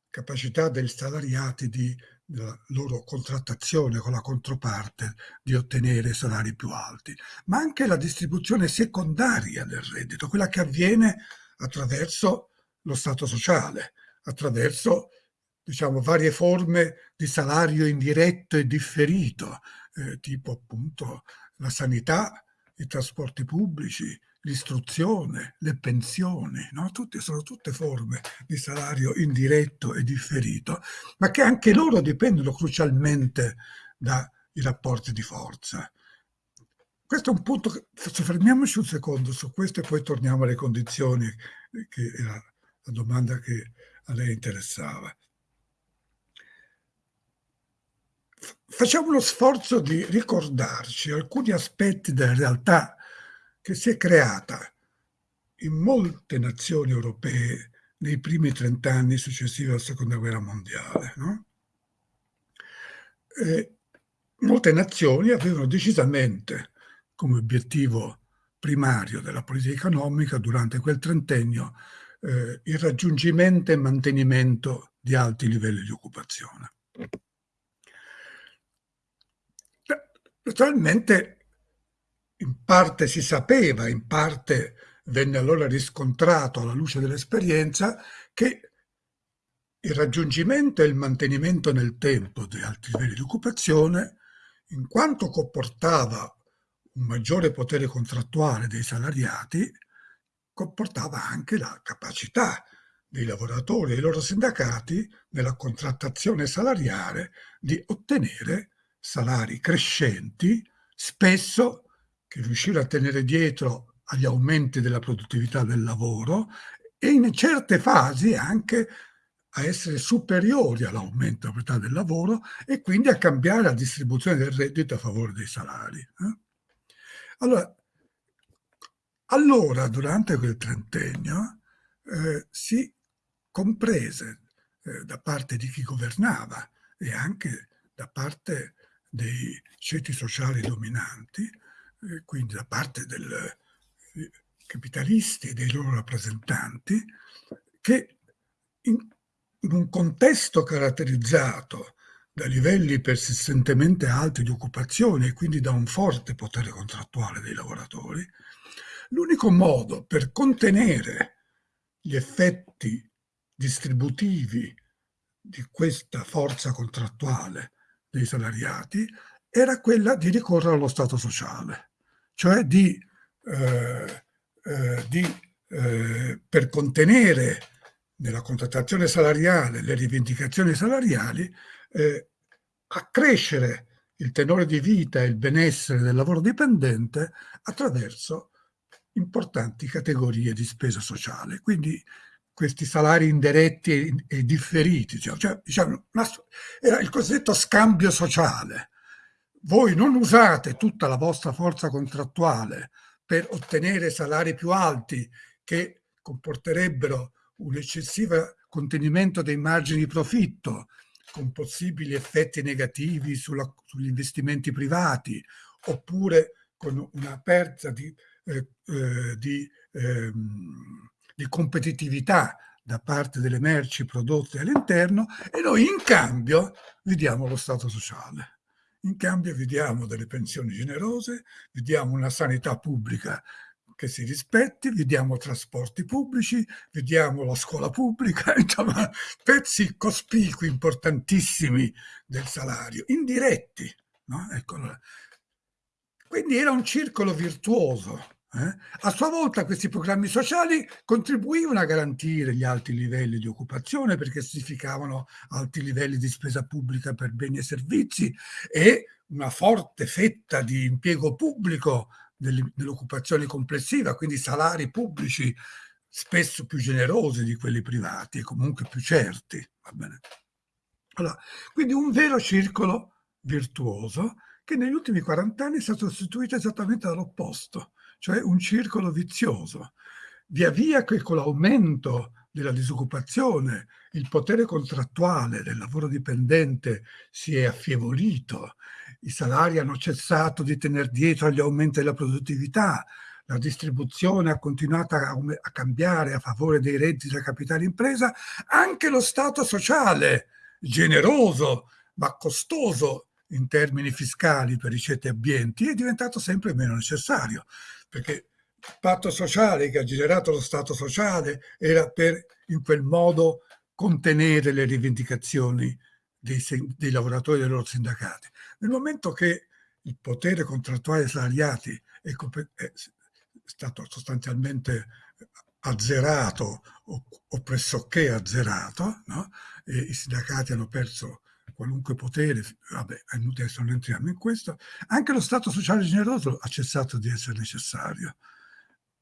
B: capacità dei salariati di della loro contrattazione con la controparte di ottenere salari più alti, ma anche la distribuzione secondaria del reddito, quella che avviene attraverso lo Stato sociale, attraverso diciamo, varie forme di salario indiretto e differito, eh, tipo appunto la sanità, i trasporti pubblici, l'istruzione, le pensioni, no? tutte, sono tutte forme di salario indiretto e differito, ma che anche loro dipendono crucialmente dai rapporti di forza. Questo è un punto, che, soffermiamoci un secondo su questo e poi torniamo alle condizioni, che era la domanda che a lei interessava. Facciamo lo sforzo di ricordarci alcuni aspetti della realtà che si è creata in molte nazioni europee nei primi trent'anni successivi alla seconda guerra mondiale. No? molte nazioni avevano decisamente come obiettivo primario della politica economica durante quel trentennio eh, il raggiungimento e mantenimento di alti livelli di occupazione. Naturalmente in parte si sapeva, in parte venne allora riscontrato alla luce dell'esperienza che il raggiungimento e il mantenimento nel tempo di alti livelli di occupazione, in quanto comportava un maggiore potere contrattuale dei salariati, comportava anche la capacità dei lavoratori e dei loro sindacati nella contrattazione salariale di ottenere salari crescenti, spesso che riuscire a tenere dietro agli aumenti della produttività del lavoro e in certe fasi anche a essere superiori all'aumento della proprietà del lavoro e quindi a cambiare la distribuzione del reddito a favore dei salari. Eh? Allora, allora, durante quel trentennio, eh, si comprese eh, da parte di chi governava e anche da parte dei ceti sociali dominanti, eh, quindi da parte dei eh, capitalisti e dei loro rappresentanti, che in, in un contesto caratterizzato da livelli persistentemente alti di occupazione e quindi da un forte potere contrattuale dei lavoratori, l'unico modo per contenere gli effetti distributivi di questa forza contrattuale dei salariati era quella di ricorrere allo Stato sociale, cioè di, eh, eh, di eh, per contenere nella contrattazione salariale le rivendicazioni salariali, eh, accrescere il tenore di vita e il benessere del lavoro dipendente attraverso importanti categorie di spesa sociale. Quindi questi salari indiretti e, e differiti, cioè, diciamo, era il cosiddetto scambio sociale. Voi non usate tutta la vostra forza contrattuale per ottenere salari più alti che comporterebbero un eccessivo contenimento dei margini di profitto, con possibili effetti negativi sulla, sugli investimenti privati, oppure con una perdita di, eh, eh, di ehm, di competitività da parte delle merci prodotte all'interno e noi in cambio vi diamo lo Stato sociale. In cambio vi diamo delle pensioni generose, vi diamo una sanità pubblica che si rispetti, vi diamo trasporti pubblici, vi diamo la scuola pubblica, [laughs] insomma pezzi cospicui importantissimi del salario, indiretti. No? Ecco, quindi era un circolo virtuoso eh? A sua volta questi programmi sociali contribuivano a garantire gli alti livelli di occupazione perché significavano alti livelli di spesa pubblica per beni e servizi e una forte fetta di impiego pubblico dell'occupazione complessiva, quindi salari pubblici spesso più generosi di quelli privati e comunque più certi. Allora, quindi un vero circolo virtuoso che negli ultimi 40 anni è stato sostituito esattamente dall'opposto cioè un circolo vizioso. Via via che con l'aumento della disoccupazione il potere contrattuale del lavoro dipendente si è affievolito, i salari hanno cessato di tenere dietro agli aumenti della produttività, la distribuzione ha continuato a, a cambiare a favore dei redditi da capitale impresa, anche lo Stato sociale, generoso ma costoso in termini fiscali per i ceti ambienti, è diventato sempre meno necessario perché il patto sociale che ha generato lo Stato sociale era per in quel modo contenere le rivendicazioni dei, dei lavoratori e dei loro sindacati. Nel momento che il potere contrattuale dei salariati è, è stato sostanzialmente azzerato o, o pressoché azzerato, no? i sindacati hanno perso qualunque potere, vabbè, è inutile adesso non entriamo in questo, anche lo Stato sociale generoso ha cessato di essere necessario.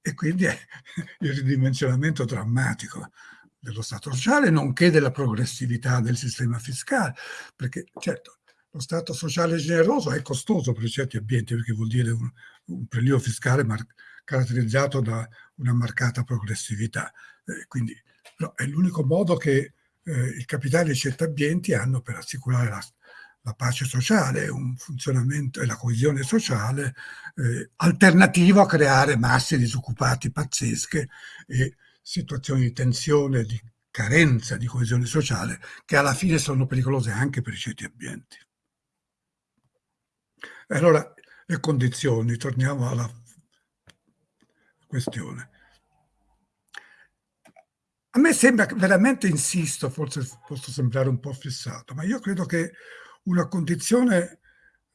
B: E quindi è [laughs] il ridimensionamento drammatico dello Stato sociale, nonché della progressività del sistema fiscale, perché certo lo Stato sociale generoso è costoso per certi ambienti, perché vuol dire un, un prelievo fiscale caratterizzato da una marcata progressività. Eh, quindi no, è l'unico modo che eh, il capitale e certi ambienti hanno per assicurare la, la, pace sociale, un funzionamento e la coesione sociale eh, alternativo a creare masse disoccupati pazzesche e situazioni di tensione, di carenza di coesione sociale che alla fine sono pericolose anche per i certi ambienti. Allora, le condizioni, torniamo alla questione. A me sembra, veramente insisto, forse posso sembrare un po' fissato, ma io credo che una condizione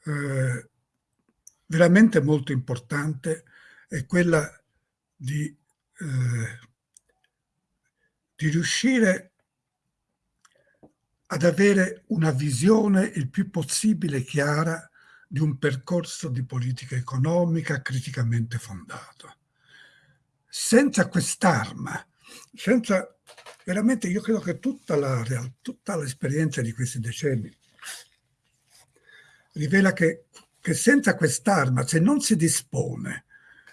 B: eh, veramente molto importante è quella di, eh, di riuscire ad avere una visione il più possibile chiara di un percorso di politica economica criticamente fondato. Senza quest'arma, senza veramente io credo che tutta, la, tutta l'esperienza di questi decenni rivela che, che senza quest'arma, se non si dispone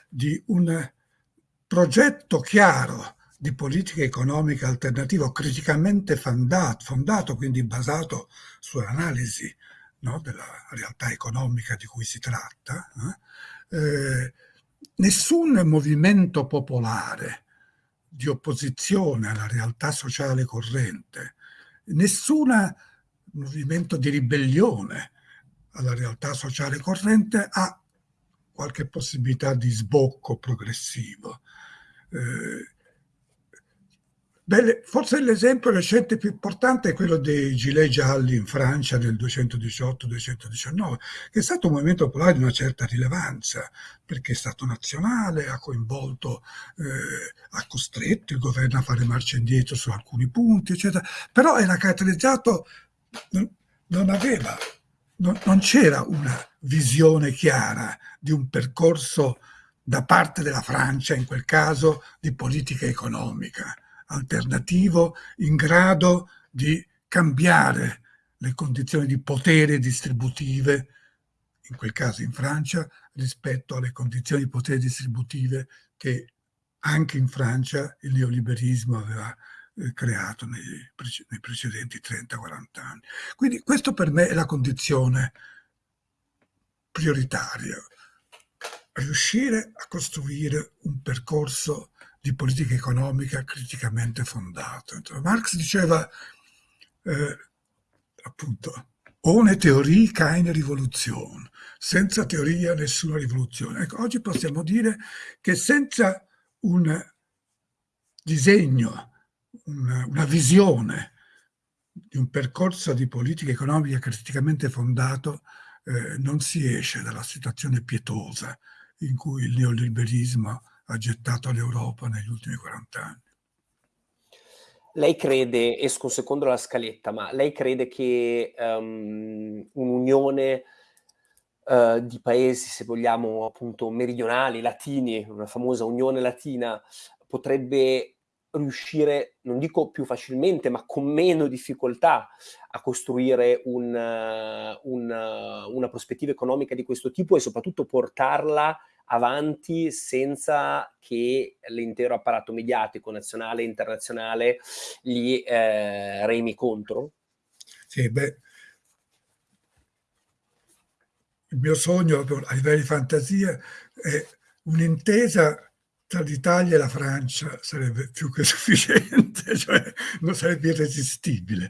B: di un progetto chiaro di politica economica alternativa criticamente fondato, fondato quindi basato sull'analisi no, della realtà economica di cui si tratta, eh, eh, nessun movimento popolare di opposizione alla realtà sociale corrente, nessun movimento di ribellione alla realtà sociale corrente ha qualche possibilità di sbocco progressivo. Eh, Beh, forse l'esempio recente più importante è quello dei gilet gialli in Francia nel 218-219, che è stato un movimento popolare di una certa rilevanza, perché è stato nazionale, ha coinvolto, eh, ha costretto il governo a fare marcia indietro su alcuni punti, eccetera, però era caratterizzato, non, non aveva, non, non c'era una visione chiara di un percorso da parte della Francia, in quel caso, di politica economica alternativo in grado di cambiare le condizioni di potere distributive, in quel caso in Francia, rispetto alle condizioni di potere distributive che anche in Francia il neoliberismo aveva eh, creato nei, nei precedenti 30-40 anni. Quindi questo per me è la condizione prioritaria, riuscire a costruire un percorso di politica economica criticamente fondato. Marx diceva eh, appunto ohne teorie keine Rivoluzione, senza teoria nessuna rivoluzione. Ecco, oggi possiamo dire che senza un disegno, una, una visione di un percorso di politica economica criticamente fondato, eh, non si esce dalla situazione pietosa in cui il neoliberismo ha gettato l'Europa negli ultimi 40 anni.
A: Lei crede, esco secondo la scaletta, ma lei crede che um, un'unione uh, di paesi, se vogliamo appunto meridionali, latini, una famosa unione latina, potrebbe riuscire, non dico più facilmente, ma con meno difficoltà a costruire un, uh, un, uh, una prospettiva economica di questo tipo e soprattutto portarla avanti senza che l'intero apparato mediatico nazionale e internazionale gli eh, remi contro?
B: Sì, beh, il mio sogno a livello di fantasia è un'intesa tra l'Italia e la Francia sarebbe più che [laughs] sufficiente, cioè non sarebbe irresistibile.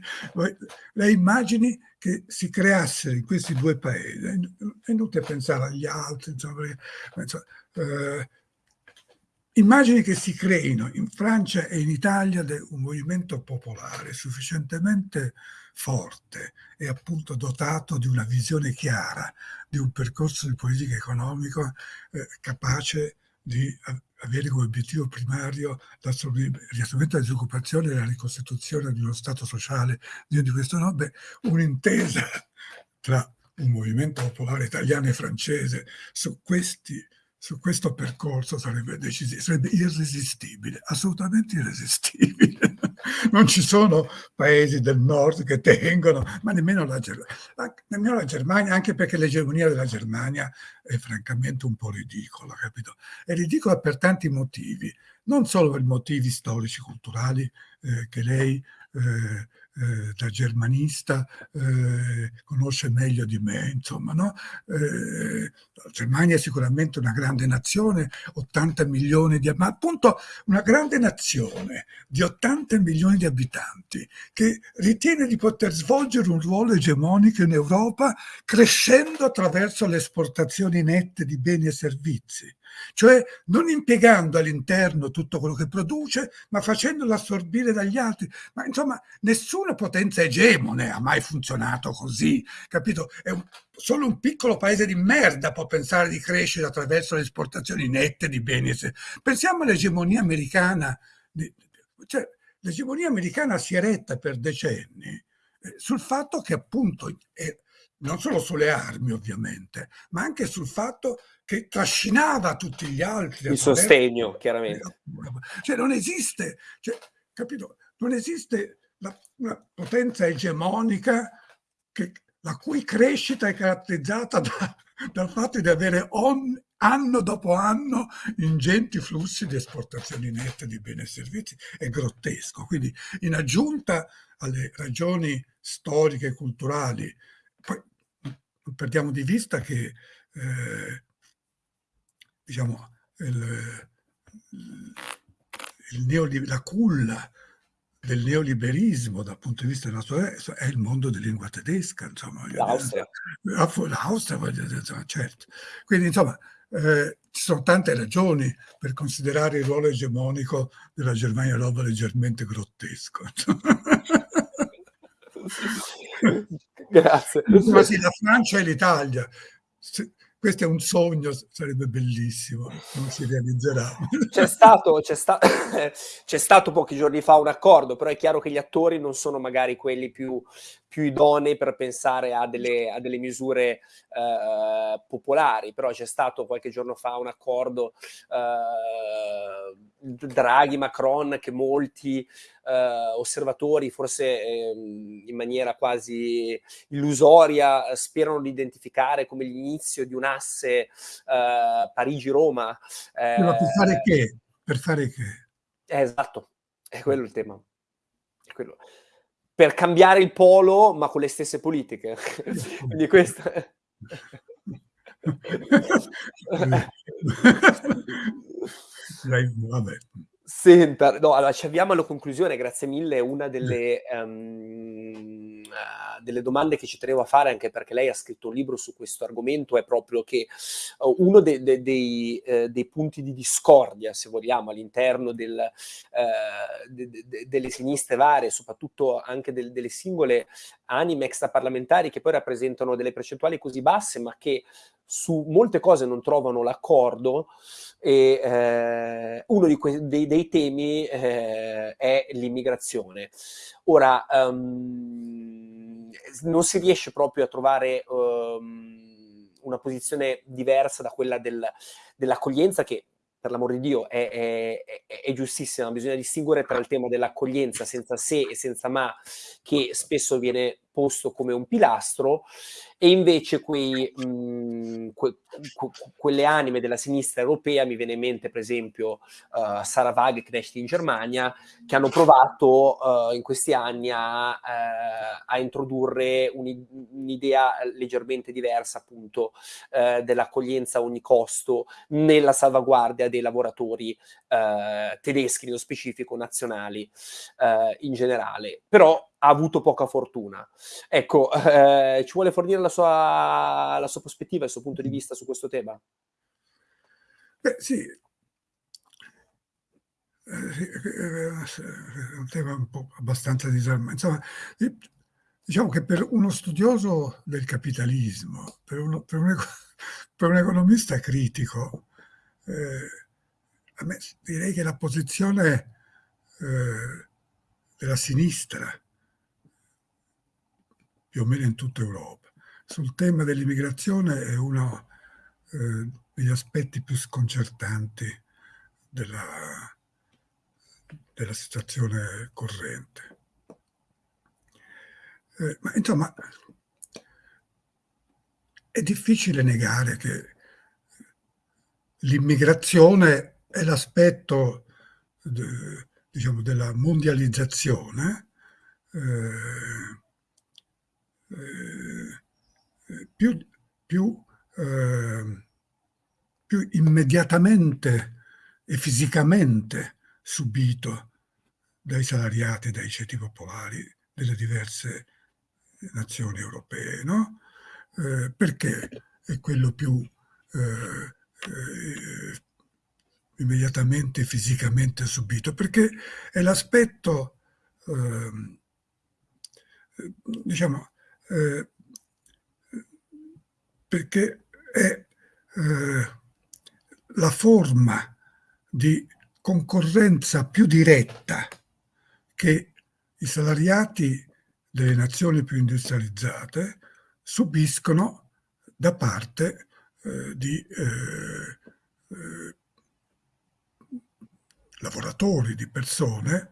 B: Lei immagini che si creassero in questi due paesi, è inutile pensare agli altri, insomma, insomma, eh, immagini che si creino in Francia e in Italia un movimento popolare sufficientemente forte e appunto dotato di una visione chiara di un percorso di politica economica eh, capace di avere come obiettivo primario l'assorbimento della disoccupazione e la ricostituzione di uno Stato sociale di questo no, beh, un'intesa tra un movimento popolare italiano e francese su questi su questo percorso sarebbe, sarebbe irresistibile, assolutamente irresistibile. [laughs] Non ci sono paesi del nord che tengono, ma nemmeno la, nemmeno la Germania, anche perché l'egemonia della Germania è francamente un po' ridicola, capito? È ridicola per tanti motivi, non solo per motivi storici, culturali eh, che lei eh, eh, da germanista eh, conosce meglio di me, insomma, no? Eh, la Germania è sicuramente una grande nazione, 80 milioni di ma appunto una grande nazione di 80 milioni di abitanti che ritiene di poter svolgere un ruolo egemonico in Europa crescendo attraverso le esportazioni nette di beni e servizi cioè non impiegando all'interno tutto quello che produce, ma facendolo assorbire dagli altri. Ma insomma, nessuna potenza egemone ha mai funzionato così, capito? È un, solo un piccolo paese di merda può pensare di crescere attraverso le esportazioni nette di beni. Pensiamo all'egemonia americana, cioè l'egemonia americana si è retta per decenni eh, sul fatto che appunto, eh, non solo sulle armi ovviamente, ma anche sul fatto che trascinava tutti gli altri.
A: Il sostegno, chiaramente.
B: Cioè non esiste, cioè, capito? Non esiste la, una potenza egemonica che, la cui crescita è caratterizzata da, [laughs] dal fatto di avere on, anno dopo anno ingenti flussi di esportazioni nette di beni e servizi. È grottesco. Quindi in aggiunta alle ragioni storiche e culturali, non perdiamo di vista che eh, diciamo, il, il la culla del neoliberismo dal punto di vista della sua è il mondo di lingua tedesca, insomma.
A: L'Austria.
B: L'Austria, certo. Quindi, insomma, eh, ci sono tante ragioni per considerare il ruolo egemonico della Germania Nova leggermente grottesco. [laughs] [laughs]
A: Grazie.
B: Ma sì, la Francia e l'Italia. Questo è un sogno, sarebbe bellissimo, non si realizzerà.
A: C'è stato, sta [coughs] c'è stato pochi giorni fa un accordo, però è chiaro che gli attori non sono magari quelli più, più idonei per pensare a delle, a delle misure eh, popolari, però c'è stato qualche giorno fa un accordo eh, Draghi-Macron che molti eh, osservatori, forse ehm, in maniera quasi illusoria, sperano di identificare come l'inizio di un asse eh, Parigi-Roma.
B: Ma per fare che? Per fare che?
A: Eh, esatto, è quello il tema. È quello per cambiare il polo, ma con le stesse politiche. Quindi questo... [laughs]
B: Vabbè.
A: Senta, no, allora ci avviamo alla conclusione, grazie mille. Una delle, um, uh, delle, domande che ci tenevo a fare, anche perché lei ha scritto un libro su questo argomento, è proprio che uh, uno de, de, dei, uh, dei, punti di discordia, se vogliamo, all'interno del, de, delle sinistre varie, soprattutto anche del, delle singole anime extraparlamentari che poi rappresentano delle percentuali così basse, ma che su molte cose non trovano l'accordo, e eh, uno dei, dei, temi eh, è l'immigrazione. Ora, um, non si riesce proprio a trovare um, una posizione diversa da quella del, dell'accoglienza che per l'amor di Dio, è, è, è, è, giustissima. Bisogna distinguere tra il tema dell'accoglienza senza se e senza ma, che spesso viene posto come un pilastro, e invece quei, mh, que, que, quelle anime della sinistra europea, mi viene in mente per esempio uh, Sarah Wagenknecht in Germania, che hanno provato uh, in questi anni a, uh, a introdurre un'idea leggermente diversa appunto dell'accoglienza a ogni costo nella salvaguardia dei lavoratori tedeschi, nello specifico nazionali in generale. Però ha avuto poca fortuna. Ecco, eh, ci vuole fornire la sua, la sua, prospettiva, il suo punto di vista su questo tema?
B: Beh, sì. Eh, è un tema un po' abbastanza disarmante. Insomma, diciamo che per uno studioso del capitalismo, per, uno, per, un, [laughs] per un, economista critico, eh, a me direi che la posizione eh, della sinistra più o meno in tutta Europa. Sul tema dell'immigrazione è uno eh, degli aspetti più sconcertanti della, della situazione corrente. Eh, ma insomma, è difficile negare che l'immigrazione è l'aspetto diciamo, della mondializzazione eh, eh, più, più, eh, più immediatamente e fisicamente subito dai salariati, dai ceti popolari delle diverse nazioni europee, no? Eh, perché è quello più eh, eh, immediatamente fisicamente subito, perché è l'aspetto, ehm, eh, diciamo, eh, perché è eh, la forma di concorrenza più diretta che i salariati delle nazioni più industrializzate subiscono da parte eh, di eh, eh, lavoratori, di persone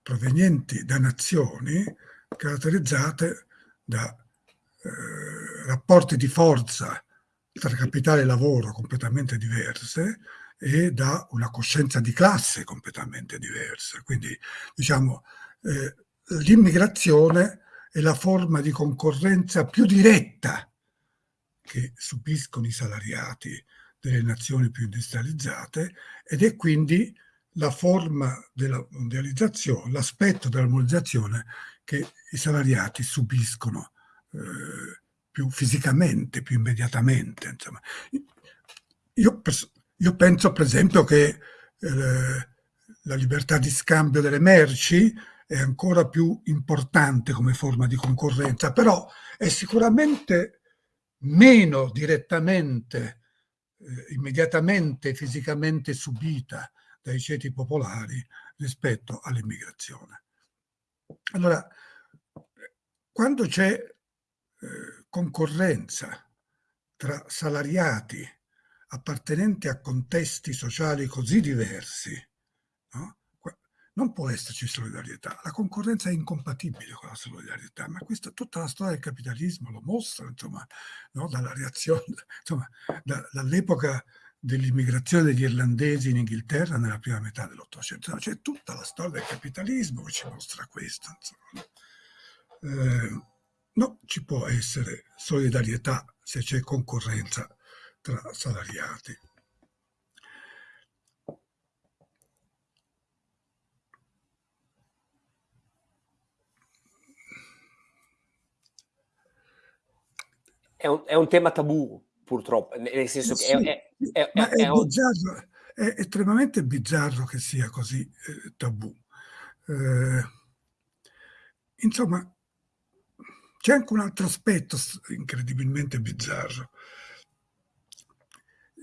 B: provenienti da nazioni caratterizzate da eh, rapporti di forza tra capitale e lavoro completamente diverse e da una coscienza di classe completamente diversa. Quindi, diciamo, eh, l'immigrazione è la forma di concorrenza più diretta che subiscono i salariati delle nazioni più industrializzate ed è quindi la forma della mondializzazione, l'aspetto della mondializzazione che i salariati subiscono eh, più fisicamente, più immediatamente. Insomma. Io, io penso per esempio che eh, la libertà di scambio delle merci è ancora più importante come forma di concorrenza, però è sicuramente meno direttamente, eh, immediatamente, fisicamente subita dai ceti popolari rispetto all'immigrazione. Allora, quando c'è eh, concorrenza tra salariati appartenenti a contesti sociali così diversi, no? non può esserci solidarietà. La concorrenza è incompatibile con la solidarietà, ma questa, tutta la storia del capitalismo lo mostra, insomma, no? dalla reazione, dall'epoca dell'immigrazione degli irlandesi in Inghilterra nella prima metà dell'Ottocento. C'è tutta la storia del capitalismo che ci mostra questo. Eh, no, ci può essere solidarietà se c'è concorrenza tra salariati.
A: È un, è un tema tabù, purtroppo, nel senso che
B: sì,
A: è,
B: è, è, è bizzarro, è, estremamente bizzarro che sia così eh, tabù. Eh, insomma, c'è anche un altro aspetto incredibilmente bizzarro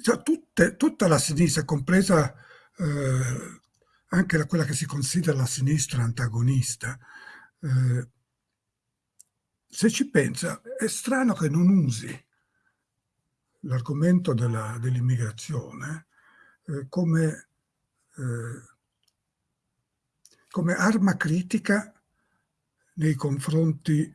B: cioè, tutte, tutta la sinistra, compresa eh, anche quella che si considera la sinistra antagonista, eh, se ci pensa, è strano che non usi l'argomento dell'immigrazione eh, come, eh, come arma critica nei confronti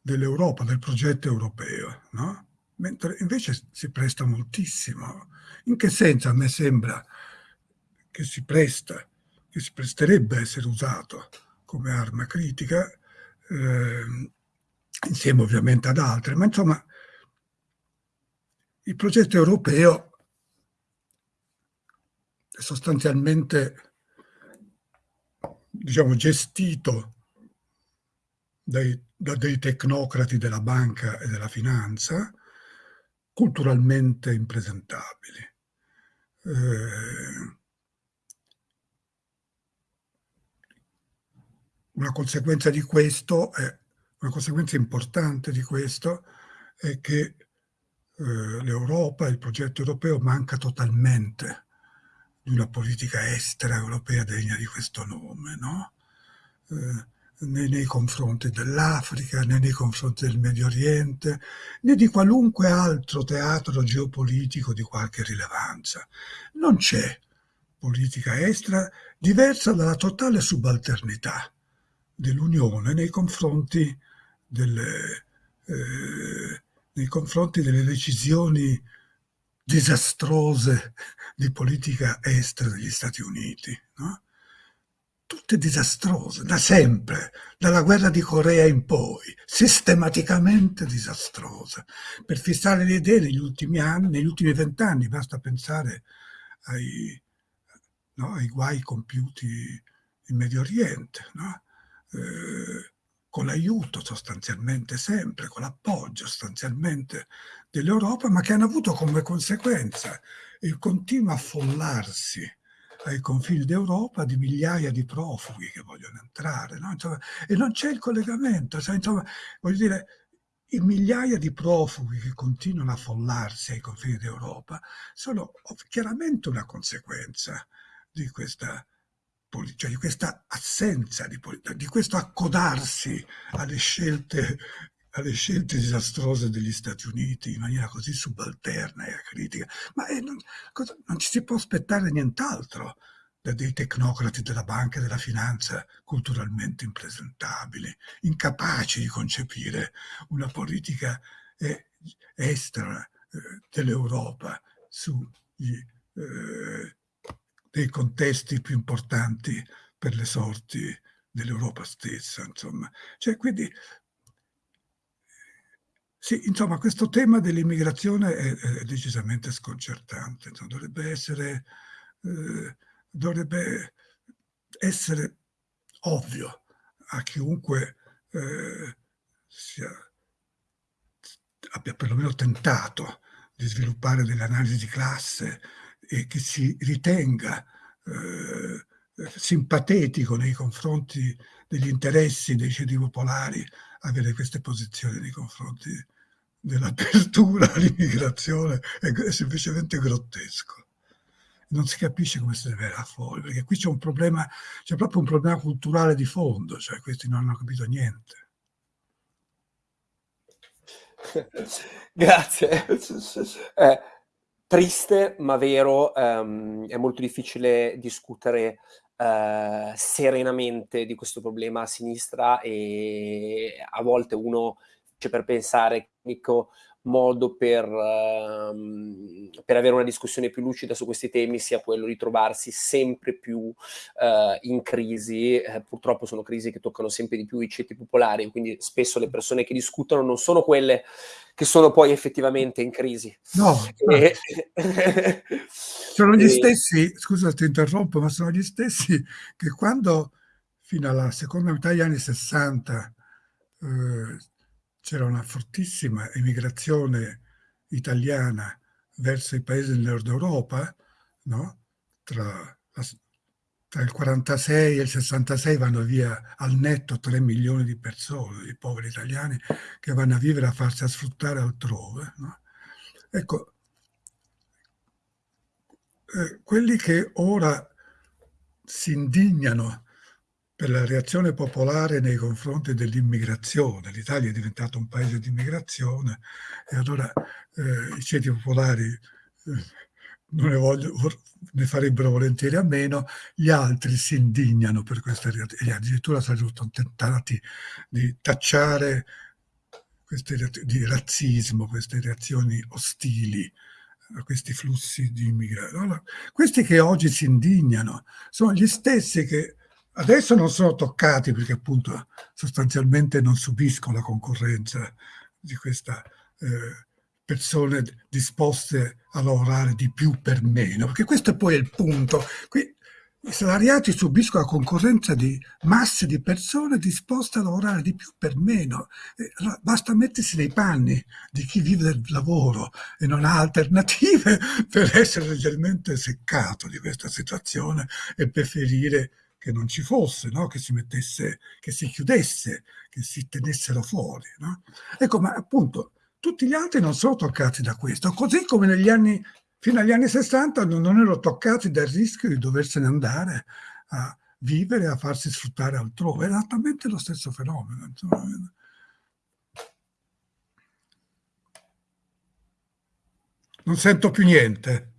B: dell'Europa, del progetto europeo, no? mentre invece si presta moltissimo. In che senso a me sembra che si presta, che si presterebbe a essere usato come arma critica, eh, insieme ovviamente ad altre, ma insomma il progetto europeo è sostanzialmente diciamo, gestito dai, da dei tecnocrati della banca e della finanza, culturalmente impresentabili. Eh, una conseguenza di questo è una conseguenza importante di questo è che eh, l'Europa, il progetto europeo manca totalmente di una politica estera europea degna di questo nome, no? Eh, né nei confronti dell'Africa, né nei confronti del Medio Oriente, né di qualunque altro teatro geopolitico di qualche rilevanza. Non c'è politica estera diversa dalla totale subalternità dell'Unione nei confronti delle, eh, nei confronti delle decisioni disastrose di politica estera degli Stati Uniti. No? tutte disastrose, da sempre, dalla guerra di Corea in poi, sistematicamente disastrose. Per fissare le idee negli ultimi anni, negli ultimi vent'anni, basta pensare ai, no, ai guai compiuti in Medio Oriente, no? eh, con l'aiuto sostanzialmente sempre, con l'appoggio sostanzialmente dell'Europa, ma che hanno avuto come conseguenza il continuo affollarsi ai confini d'Europa di migliaia di profughi che vogliono entrare. No? Insomma, e non c'è il collegamento. Cioè, insomma, voglio dire, i migliaia di profughi che continuano a affollarsi ai confini d'Europa sono chiaramente una conseguenza di questa cioè di questa assenza di, di questo accodarsi alle scelte, alle scelte disastrose degli Stati Uniti in maniera così subalterna e acritica. Ma eh, non, cosa, non ci si può aspettare nient'altro da dei tecnocrati della banca e della finanza culturalmente impresentabili, incapaci di concepire una politica eh, estera eh, dell'Europa sugli eh, dei contesti più importanti per le sorti dell'Europa stessa, insomma. Cioè, quindi, sì, insomma, questo tema dell'immigrazione è, è, decisamente sconcertante, insomma, dovrebbe essere, eh, dovrebbe essere ovvio a chiunque eh, sia, abbia perlomeno tentato di sviluppare delle analisi di classe, e che si ritenga eh, simpatetico nei confronti degli interessi dei ceti popolari avere queste posizioni nei confronti dell'apertura [laughs] all'immigrazione è, è semplicemente grottesco non si capisce come si deve a fuori, perché qui c'è un problema, c'è proprio un problema culturale di fondo, cioè questi non hanno capito niente. [laughs]
A: Grazie. [laughs] Eh, triste ma vero, um, è molto difficile discutere uh, serenamente di questo problema a sinistra e a volte uno c'è per pensare l'unico modo per, uh, per, avere una discussione più lucida su questi temi sia quello di trovarsi sempre più uh, in crisi, eh, purtroppo sono crisi che toccano sempre di più i ceti popolari, quindi spesso le persone che discutono non sono quelle che sono poi effettivamente in crisi.
B: No, [laughs] e... sono gli stessi, scusa ti interrompo, ma sono gli stessi che quando fino alla seconda metà degli anni 60 eh, c'era una fortissima emigrazione italiana verso i paesi del nord Europa, no? tra, tra il 46 e il 66 vanno via al netto 3 milioni di persone, di poveri italiani, che vanno a vivere a farsi a sfruttare altrove. No? Ecco, eh, quelli che ora si indignano per la reazione popolare nei confronti dell'immigrazione. L'Italia è diventato un paese di immigrazione e allora eh, i ceti popolari eh, non ne, voglio, ne farebbero volentieri a meno, gli altri si indignano per questa reazione e addirittura sono tentati di tacciare queste, di razzismo, queste reazioni ostili a questi flussi di immigrati. Allora, questi che oggi si indignano sono gli stessi che adesso non sono toccati perché appunto sostanzialmente non subiscono la concorrenza di questa eh, persone disposte a lavorare di più per meno, perché questo è poi il punto. Qui i salariati subiscono la concorrenza di masse di persone disposte a lavorare di più per meno. Allora, basta mettersi nei panni di chi vive del lavoro e non ha alternative [laughs] per essere leggermente seccato di questa situazione e preferire che non ci fosse, no? che si mettesse, che si chiudesse, che si tenessero fuori. No? Ecco, ma appunto tutti gli altri non sono toccati da questo, così come negli anni, fino agli anni 60 non, non erano toccati dal rischio di doversene andare a vivere, a farsi sfruttare altrove. È esattamente lo stesso fenomeno. Insomma. Non sento più niente.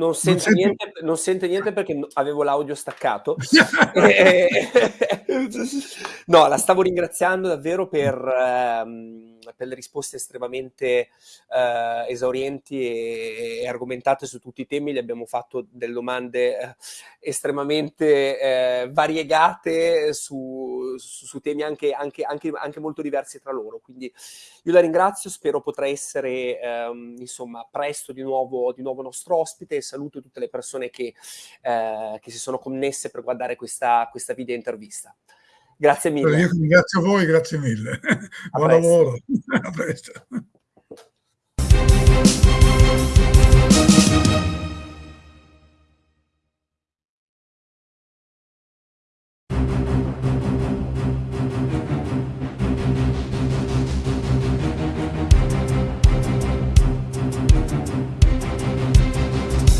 A: Non sente, non, niente, non sente, niente, perché avevo l'audio staccato. [laughs] [laughs] no, la stavo ringraziando davvero per, ehm, per le risposte estremamente eh, esaurienti e, e, argomentate su tutti i temi. Le abbiamo fatto delle domande eh, estremamente eh, variegate su, su, su temi anche, anche, anche, anche, molto diversi tra loro. Quindi io la ringrazio, spero potrà essere ehm, insomma presto di nuovo, di nuovo nostro ospite saluto tutte le persone che, eh, che si sono connesse per guardare questa, questa video intervista. Grazie mille.
B: Io ringrazio voi, grazie mille. A [laughs] Buon presto. lavoro. [laughs] A presto.